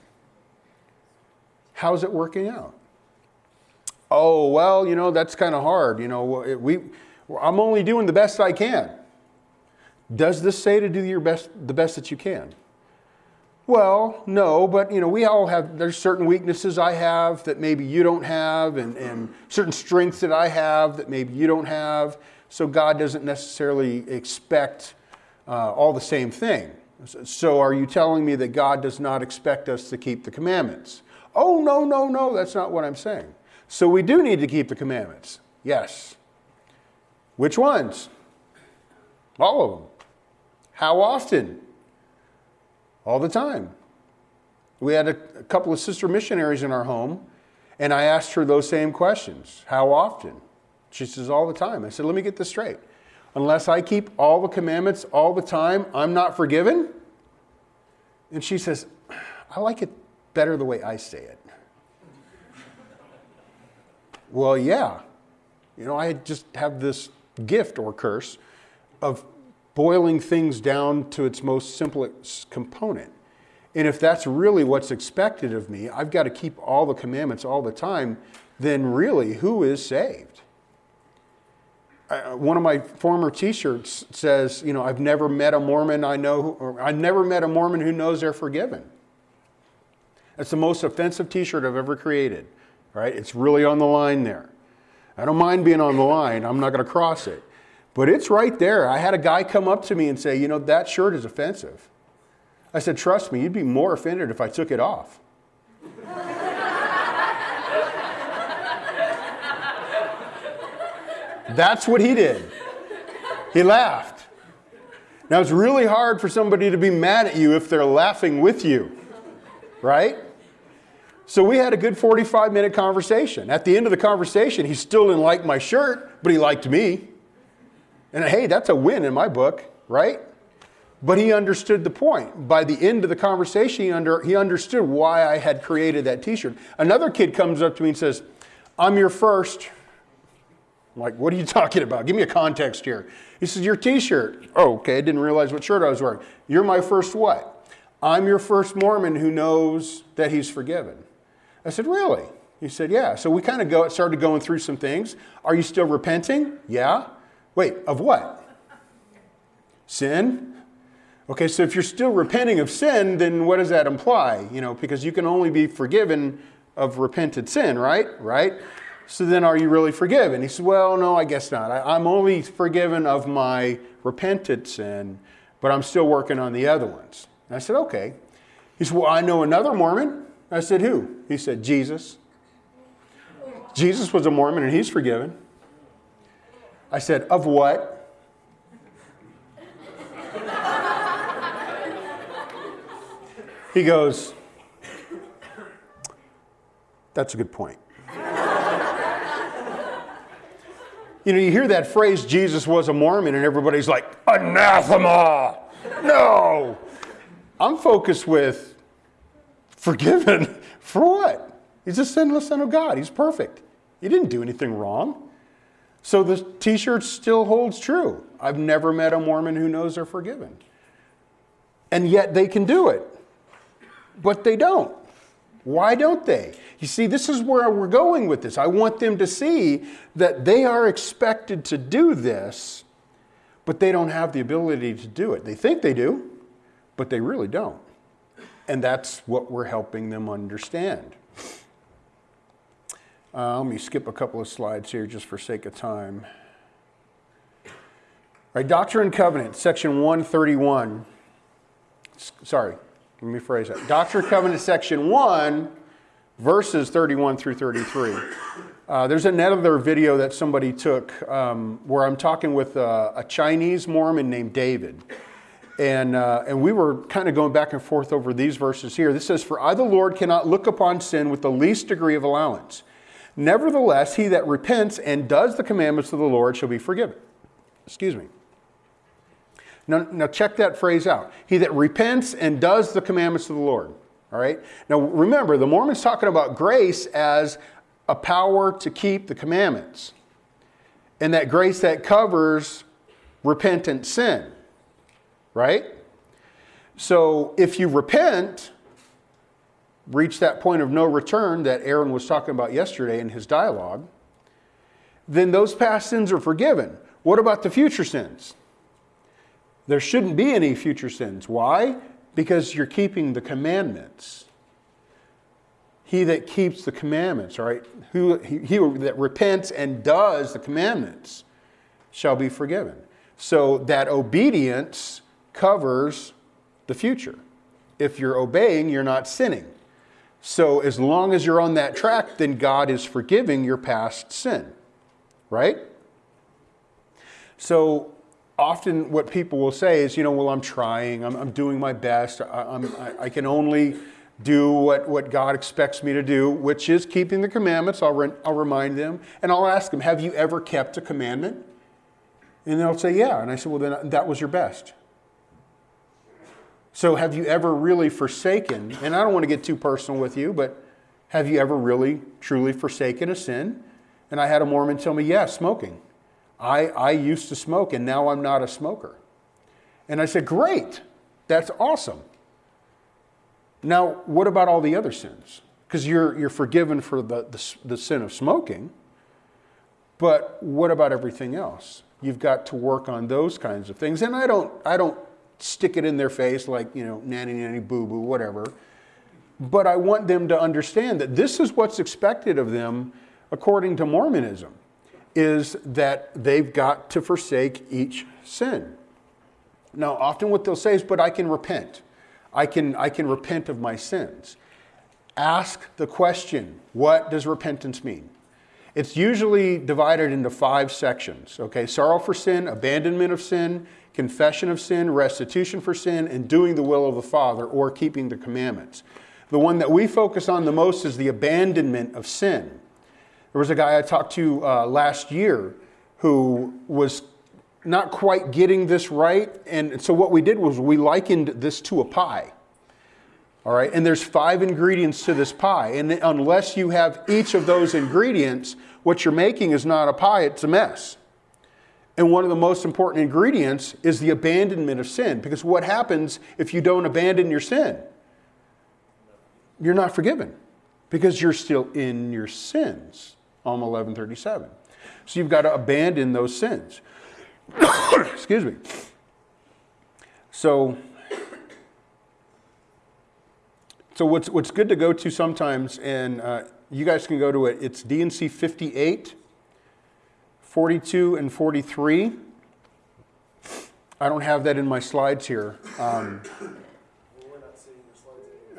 How's it working out? Oh, well, you know, that's kind of hard. You know, we, I'm only doing the best I can. Does this say to do your best, the best that you can? Well, no, but you know, we all have, there's certain weaknesses I have that maybe you don't have, and, and certain strengths that I have that maybe you don't have. So God doesn't necessarily expect uh, all the same thing. So are you telling me that God does not expect us to keep the commandments? Oh, no, no, no, that's not what I'm saying. So we do need to keep the commandments. Yes. Which ones? All of them. How often? All the time. We had a, a couple of sister missionaries in our home, and I asked her those same questions. How often? She says, all the time. I said, let me get this straight. Unless I keep all the commandments all the time, I'm not forgiven? And she says, I like it better the way I say it. well, yeah. You know, I just have this gift or curse of boiling things down to its most simplest component. And if that's really what's expected of me, I've got to keep all the commandments all the time, then really, who is saved? Uh, one of my former t-shirts says, you know, I've never met a Mormon I know, who, I've never met a Mormon who knows they're forgiven. That's the most offensive t-shirt I've ever created, right? It's really on the line there. I don't mind being on the line. I'm not going to cross it. But it's right there. I had a guy come up to me and say, you know, that shirt is offensive. I said, trust me, you'd be more offended if I took it off. That's what he did. He laughed. Now, it's really hard for somebody to be mad at you if they're laughing with you, right? So we had a good 45 minute conversation. At the end of the conversation, he still didn't like my shirt, but he liked me. And hey, that's a win in my book, right? But he understood the point. By the end of the conversation, he, under, he understood why I had created that t shirt. Another kid comes up to me and says, I'm your first. I'm like, what are you [LAUGHS] talking about? Give me a context here. He says, Your t shirt. Oh, okay. I didn't realize what shirt I was wearing. You're my first what? I'm your first Mormon who knows that he's forgiven. I said, Really? He said, Yeah. So we kind of go, started going through some things. Are you still repenting? Yeah. Wait, of what? Sin? Okay, so if you're still repenting of sin, then what does that imply? You know, because you can only be forgiven of repented sin, right? Right? So then are you really forgiven? He said, Well, no, I guess not. I, am only forgiven of my repented sin, but I'm still working on the other ones. And I said, Okay. He said, Well, I know another Mormon. I said, Who? He said, Jesus. Jesus was a Mormon and he's forgiven. I said, Of what? He goes, That's a good point. you know, you hear that phrase, Jesus was a Mormon, and everybody's like, anathema. No. I'm focused with forgiven [LAUGHS] for what? He's a sinless son of God. He's perfect. He didn't do anything wrong. So the t shirt still holds true. I've never met a Mormon who knows they're forgiven. And yet they can do it but they don't. Why don't they? You see, this is where we're going with this. I want them to see that they are expected to do this, but they don't have the ability to do it. They think they do, but they really don't. And that's what we're helping them understand. Uh, let me skip a couple of slides here just for sake of time. All right, Doctrine and Covenant, section 131. S- sorry, let me phrase that. Doctrine and Covenants, section 1, verses 31 through 33. Uh, there's another video that somebody took um, where I'm talking with a Chinese Mormon named David. And, uh, and we were kind of going back and forth over these verses here. This says, For I, the Lord, cannot look upon sin with the least degree of allowance. Nevertheless, he that repents and does the commandments of the Lord shall be forgiven. Excuse me. Now, now check that phrase out. He that repents and does the commandments of the Lord. All right? Now remember, the Mormon's talking about grace as a power to keep the commandments. And that grace that covers repentant sin. Right? So if you repent, reach that point of no return that Aaron was talking about yesterday in his dialogue, then those past sins are forgiven. What about the future sins? There shouldn't be any future sins. Why? Because you're keeping the commandments. He that keeps the commandments, right? Who, he, he that repents and does the commandments shall be forgiven. So that obedience covers the future. If you're obeying, you're not sinning. So as long as you're on that track, then God is forgiving your past sin, right? So often what people will say is, you know, well, I'm trying, I'm, I'm doing my best, I, I, I can only do what, what God expects me to do, which is keeping the commandments. I'll, re- I'll remind them and I'll ask them, Have you ever kept a commandment? And they'll say, Yeah. And I said, Well, then that was your best. So have you ever really forsaken, and I don't want to get too personal with you, but have you ever really, truly forsaken a sin? And I had a Mormon tell me, Yeah, smoking. I, I used to smoke and now I'm not a smoker. And I said, Great, that's awesome. Now, what about all the other sins? Because you're, you're forgiven for the, the, the sin of smoking, but what about everything else? You've got to work on those kinds of things. And I don't, I don't stick it in their face like, you know, nanny, nanny, boo boo, whatever. But I want them to understand that this is what's expected of them according to Mormonism is that they've got to forsake each sin. Now, often what they'll say is, but I can repent. I can, I can repent of my sins. Ask the question, what does repentance mean? It's usually divided into five sections, okay? Sorrow for sin, abandonment of sin, confession of sin, restitution for sin, and doing the will of the Father or keeping the commandments. The one that we focus on the most is the abandonment of sin. There was a guy I talked to uh, last year who was not quite getting this right. And so what we did was we likened this to a pie. All right, and there's five ingredients to this pie. And unless you have each of those ingredients, what you're making is not a pie, it's a mess. And one of the most important ingredients is the abandonment of sin. Because what happens if you don't abandon your sin? You're not forgiven because you're still in your sins. Alma 1137. So you've got to abandon those sins. [COUGHS] Excuse me. So, so what's, what's good to go to sometimes, and uh, you guys can go to it, it's D&C 58, 42, and 43. I don't have that in my slides here. Um,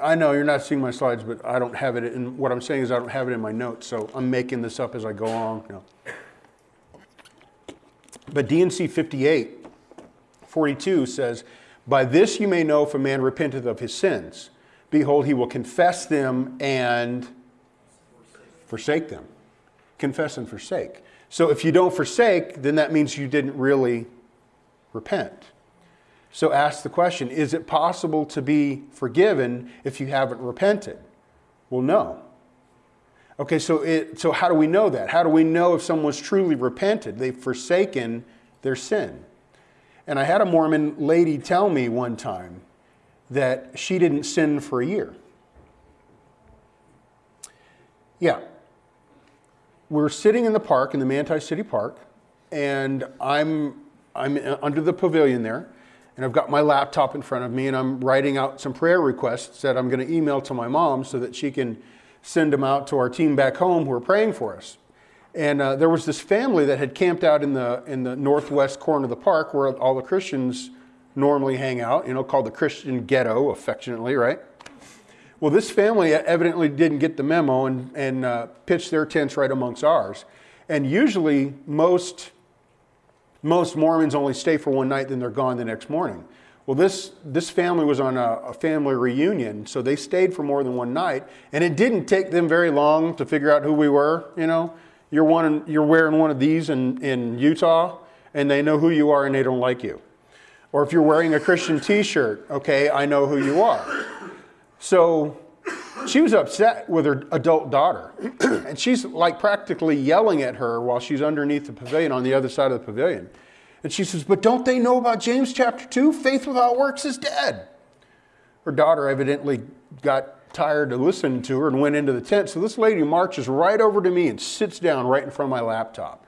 I know you're not seeing my slides, but I don't have it in, what I'm saying is I don't have it in my notes, so I'm making this up as I go along. Know. But D&C 58, 42 says, By this you may know if a man repenteth of his sins. Behold, he will confess them and forsake them. Confess and forsake. So if you don't forsake, then that means you didn't really repent. So ask the question is it possible to be forgiven if you haven't repented? Well, no. Okay, so, it, so how do we know that? How do we know if someone's truly repented? They've forsaken their sin. And I had a Mormon lady tell me one time that she didn't sin for a year. Yeah. We're sitting in the park, in the Manti City Park, and I'm, I'm under the pavilion there, and I've got my laptop in front of me, and I'm writing out some prayer requests that I'm going to email to my mom so that she can send them out to our team back home who are praying for us. And uh, there was this family that had camped out in the, in the northwest corner of the park where all the Christians normally hang out, you know, called the Christian ghetto, affectionately, right? Well, this family evidently didn't get the memo and, and uh, pitched their tents right amongst ours. And usually, most, most Mormons only stay for one night, then they're gone the next morning. Well, this, this family was on a, a, family reunion, so they stayed for more than one night, and it didn't take them very long to figure out who we were. You know, you're, one, you're wearing one of these in, in Utah, and they know who you are and they don't like you. Or if you're wearing a Christian t shirt, okay, I know who you are. So she was upset with her adult daughter, [CLEARS THROAT] and she's like practically yelling at her while she's underneath the pavilion on the other side of the pavilion. And she says, But don't they know about James chapter 2? Faith without works is dead. Her daughter evidently got tired of listening to her and went into the tent. So this lady marches right over to me and sits down right in front of my laptop.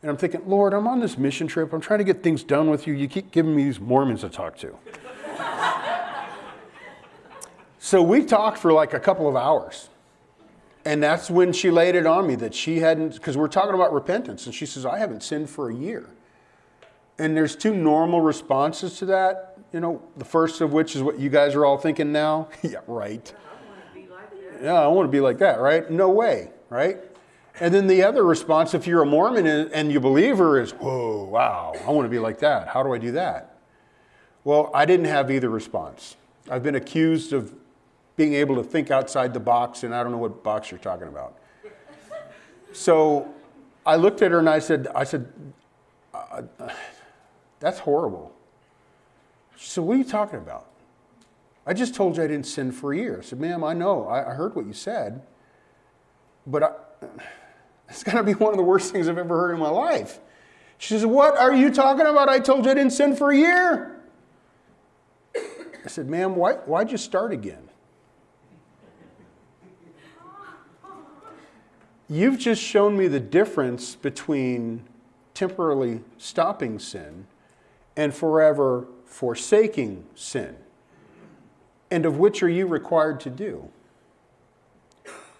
And I'm thinking, Lord, I'm on this mission trip. I'm trying to get things done with you. You keep giving me these Mormons to talk to. [LAUGHS] so we talked for like a couple of hours. And that's when she laid it on me that she hadn't, because we're talking about repentance. And she says, I haven't sinned for a year. And there's two normal responses to that. You know, the first of which is what you guys are all thinking now. [LAUGHS] yeah, right. Yeah, I want to be like that, right? No way, right? And then the other response, if you're a Mormon and you believe her, is, whoa, wow, I want to be like that. How do I do that? Well, I didn't have either response. I've been accused of being able to think outside the box, and I don't know what box you're talking about. So I looked at her and I said, I said, uh, that's horrible. She said, What are you talking about? I just told you I didn't sin for a year. I said, Ma'am, I know. I, heard what you said. But I, it's going to be one of the worst things I've ever heard in my life. She says, What are you talking about? I told you I didn't sin for a year. I said, Ma'am, why, why'd you start again? You've just shown me the difference between temporarily stopping sin and forever forsaking sin. And of which are you required to do?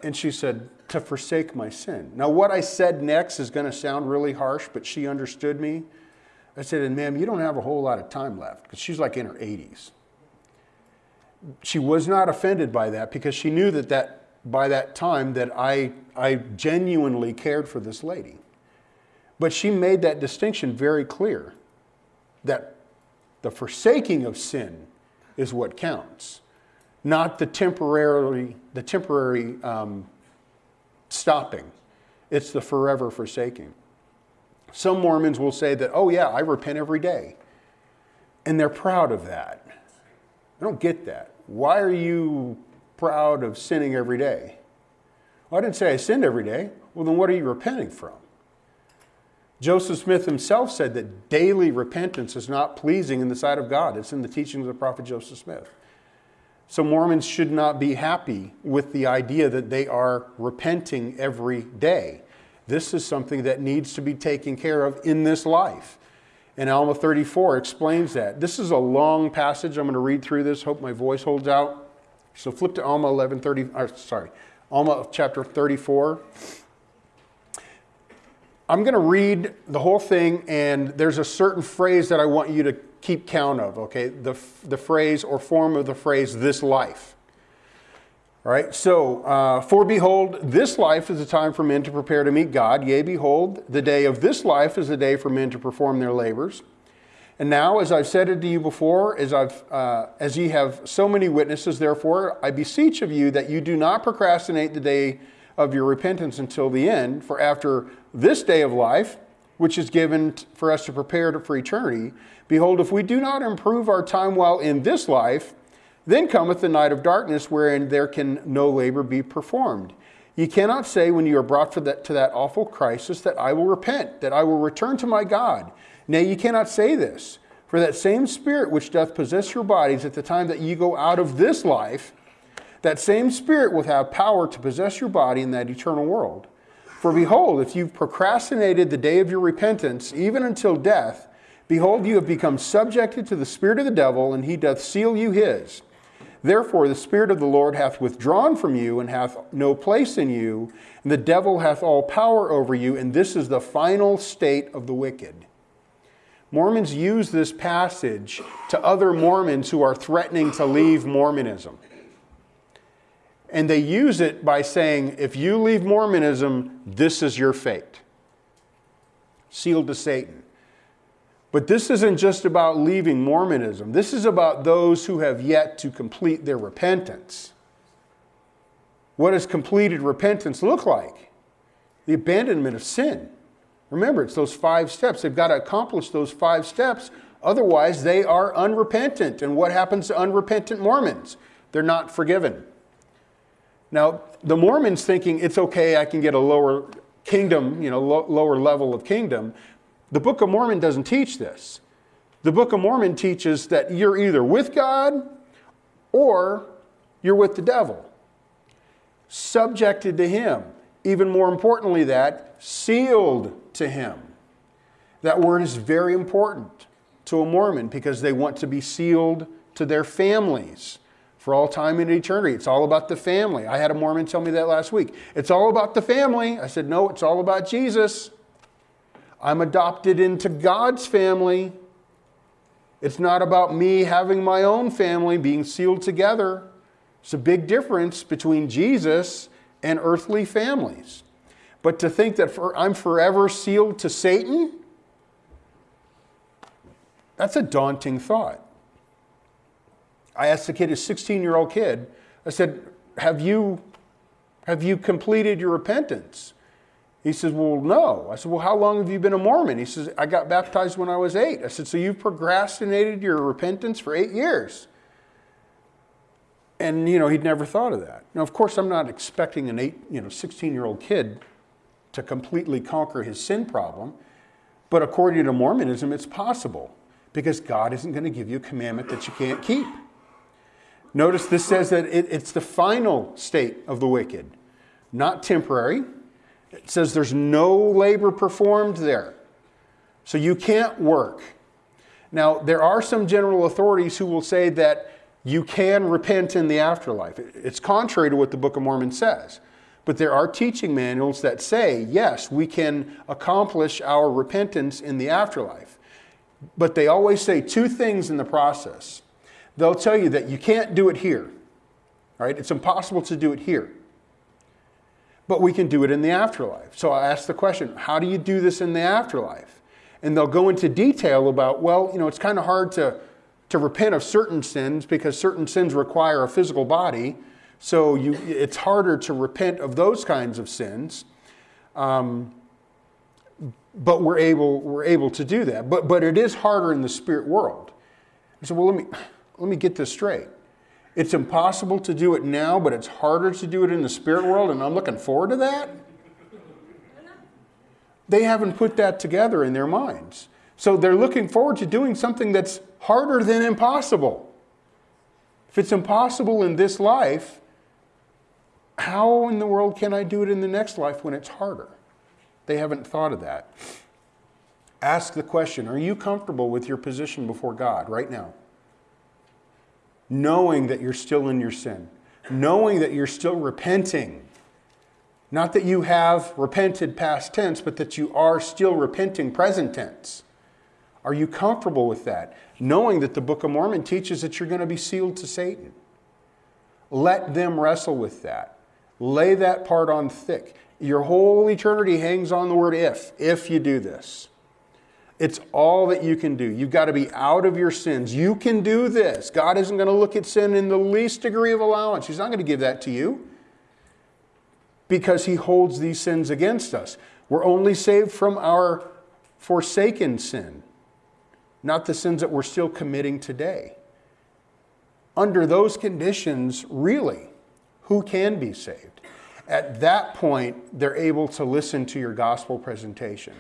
And she said, To forsake my sin. Now, what I said next is going to sound really harsh, but she understood me. I said, And ma'am, you don't have a whole lot of time left, because she's like in her 80s. She was not offended by that because she knew that, that by that time that I, I genuinely cared for this lady. But she made that distinction very clear that the forsaking of sin is what counts, not the temporarily the temporary um, stopping. It's the forever forsaking. Some Mormons will say that, oh, yeah, I repent every day. And they're proud of that. I don't get that. Why are you proud of sinning every day? Well, I didn't say I sinned every day. Well, then what are you repenting from? Joseph Smith himself said that daily repentance is not pleasing in the sight of God. It's in the teachings of the prophet Joseph Smith. So Mormons should not be happy with the idea that they are repenting every day. This is something that needs to be taken care of in this life. And Alma 34 explains that. This is a long passage. I'm going to read through this. Hope my voice holds out. So flip to Alma 11, 30, or sorry, Alma chapter 34. I'm going to read the whole thing, and there's a certain phrase that I want you to keep count of, okay? The, the phrase or form of the phrase, this life. All right, so, uh, for behold, this life is a time for men to prepare to meet God. Yea, behold, the day of this life is a day for men to perform their labors. And now, as I've said it to you before, as, I've, uh, as ye have so many witnesses, therefore, I beseech of you that you do not procrastinate the day of your repentance until the end. For after this day of life, which is given for us to prepare for eternity, behold, if we do not improve our time while in this life, then cometh the night of darkness wherein there can no labor be performed. You cannot say when you are brought that, to that awful crisis that I will repent, that I will return to my God. Nay, ye cannot say this. For that same spirit which doth possess your bodies at the time that ye go out of this life that same Spirit will have power to possess your body in that eternal world. For behold, if you've procrastinated the day of your repentance, even until death, behold, you have become subjected to the Spirit of the devil, and he doth seal you his. Therefore, the Spirit of the Lord hath withdrawn from you, and hath no place in you, and the devil hath all power over you, and this is the final state of the wicked. Mormons use this passage to other Mormons who are threatening to leave Mormonism. And they use it by saying, if you leave Mormonism, this is your fate. Sealed to Satan. But this isn't just about leaving Mormonism. This is about those who have yet to complete their repentance. What does completed repentance look like? The abandonment of sin. Remember, it's those five steps. They've got to accomplish those five steps. Otherwise, they are unrepentant. And what happens to unrepentant Mormons? They're not forgiven. Now, the Mormons thinking it's okay, I can get a lower kingdom, you know, lo lower level of kingdom. The Book of Mormon doesn't teach this. The Book of Mormon teaches that you're either with God or you're with the devil, subjected to him. Even more importantly, that sealed to him. That word is very important to a Mormon because they want to be sealed to their families for all time and eternity. It's all about the family. I had a Mormon tell me that last week. It's all about the family. I said, no, it's all about Jesus. I'm adopted into God's family. It's not about me having my own family being sealed together. It's a big difference between Jesus and earthly families. But to think that for, I'm forever sealed to Satan, that's a daunting thought. I asked the kid, a 16 year old kid, I said, have you, have you completed your repentance? He says, Well, no. I said, Well, how long have you been a Mormon? He says, I got baptized when I was eight. I said, So you've procrastinated your repentance for eight years? And, you know, he'd never thought of that. Now, of course, I'm not expecting an eight, you know, 16 year old kid to completely conquer his sin problem. But according to Mormonism, it's possible because God isn't going to give you a commandment that you can't keep. Notice this says that it, it's the final state of the wicked, not temporary. It says there's no labor performed there. So you can't work. Now, there are some general authorities who will say that you can repent in the afterlife. It's contrary to what the Book of Mormon says. But there are teaching manuals that say, yes, we can accomplish our repentance in the afterlife. But they always say two things in the process they'll tell you that you can't do it here. Right? It's impossible to do it here. But we can do it in the afterlife. So I ask the question, how do you do this in the afterlife? And they'll go into detail about, well, you know, it's kind of hard to, to repent of certain sins because certain sins require a physical body. So you, it's harder to repent of those kinds of sins. Um, but we're able, we're able to do that. But, but it is harder in the spirit world. Said, well, let me, let me get this straight. It's impossible to do it now, but it's harder to do it in the spirit world, and I'm looking forward to that. They haven't put that together in their minds. So they're looking forward to doing something that's harder than impossible. If it's impossible in this life, how in the world can I do it in the next life when it's harder? They haven't thought of that. Ask the question Are you comfortable with your position before God right now? Knowing that you're still in your sin, knowing that you're still repenting. Not that you have repented past tense, but that you are still repenting present tense. Are you comfortable with that? Knowing that the Book of Mormon teaches that you're going to be sealed to Satan. Let them wrestle with that. Lay that part on thick. Your whole eternity hangs on the word if, if you do this. It's all that you can do. You've got to be out of your sins. You can do this. God isn't going to look at sin in the least degree of allowance. He's not going to give that to you because He holds these sins against us. We're only saved from our forsaken sin, not the sins that we're still committing today. Under those conditions, really, who can be saved? At that point, they're able to listen to your gospel presentation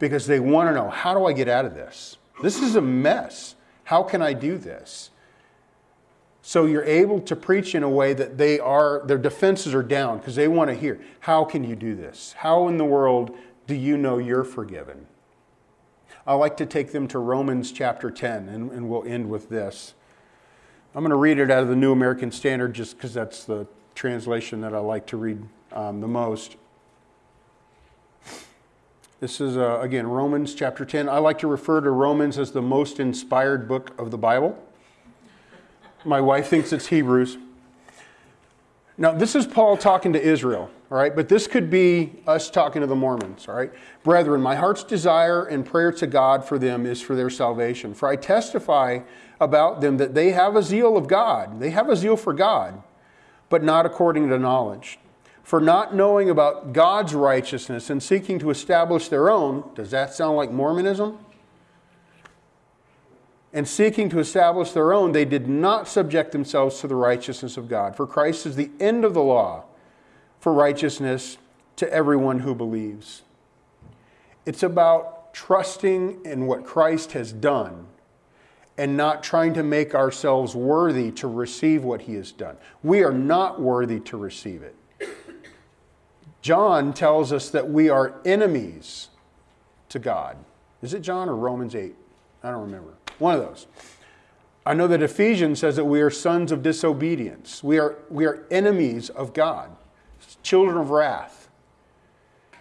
because they want to know how do I get out of this? This is a mess. How can I do this? So you're able to preach in a way that they are, their defenses are down because they want to hear, how can you do this? How in the world do you know you're forgiven? I like to take them to Romans chapter 10, and, and we'll end with this. I'm going to read it out of the New American Standard just because that's the translation that I like to read um, the most. This is, uh, again, Romans chapter 10. I like to refer to Romans as the most inspired book of the Bible. My wife thinks it's Hebrews. Now, this is Paul talking to Israel, all right? But this could be us talking to the Mormons, all right? Brethren, my heart's desire and prayer to God for them is for their salvation. For I testify about them that they have a zeal of God. They have a zeal for God but not according to knowledge. For not knowing about God's righteousness and seeking to establish their own, does that sound like Mormonism? And seeking to establish their own, they did not subject themselves to the righteousness of God. For Christ is the end of the law for righteousness to everyone who believes. It's about trusting in what Christ has done and not trying to make ourselves worthy to receive what he has done. We are not worthy to receive it. John tells us that we are enemies to God. Is it John or Romans 8? I don't remember. One of those. I know that Ephesians says that we are sons of disobedience. We are, we are enemies of God, children of wrath.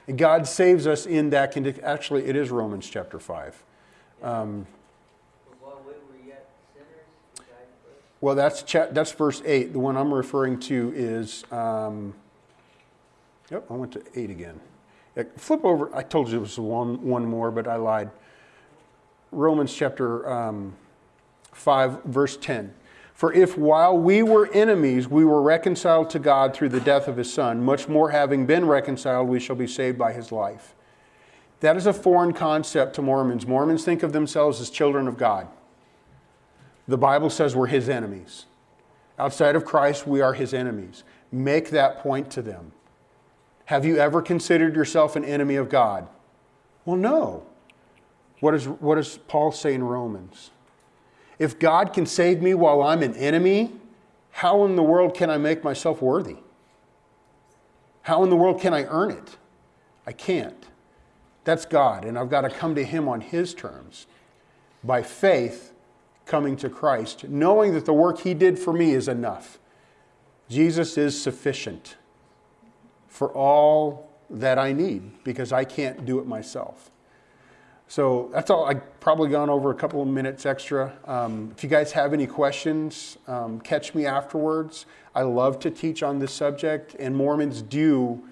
And God saves us in that condition. Actually, it is Romans chapter 5. Um, Well, that's, cha- that's verse 8. The one I'm referring to is, um, yep, I went to 8 again. Flip over. I told you it was one, one more, but I lied. Romans chapter um, 5, verse 10. For if while we were enemies, we were reconciled to God through the death of his Son, much more having been reconciled, we shall be saved by his life. That is a foreign concept to Mormons. Mormons think of themselves as children of God. The Bible says we're his enemies. Outside of Christ, we are his enemies. Make that point to them. Have you ever considered yourself an enemy of God? Well, no. What, is, what does Paul say in Romans? If God can save me while I'm an enemy, how in the world can I make myself worthy? How in the world can I earn it? I can't. That's God, and I've got to come to Him on His terms. By faith, coming to Christ, knowing that the work He did for me is enough. Jesus is sufficient for all that I need because I can't do it myself. So that's all. I've probably gone over a couple of minutes extra. Um, if you guys have any questions, um, catch me afterwards. I love to teach on this subject, and Mormons do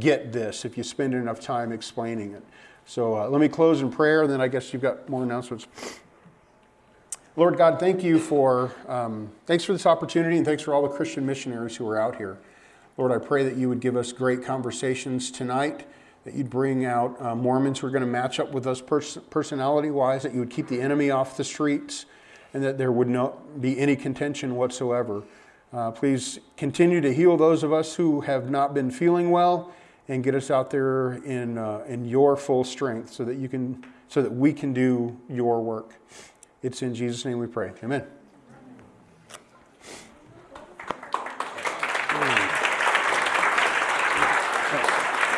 get this if you spend enough time explaining it. So uh, let me close in prayer, and then I guess you've got more announcements. Lord God, thank you for, um, thanks for this opportunity and thanks for all the Christian missionaries who are out here. Lord, I pray that you would give us great conversations tonight, that you'd bring out uh, Mormons who are going to match up with us pers- personality wise, that you would keep the enemy off the streets, and that there would not be any contention whatsoever. Uh, please continue to heal those of us who have not been feeling well and get us out there in, uh, in your full strength so that you can so that we can do your work. It's in Jesus' name we pray. Amen.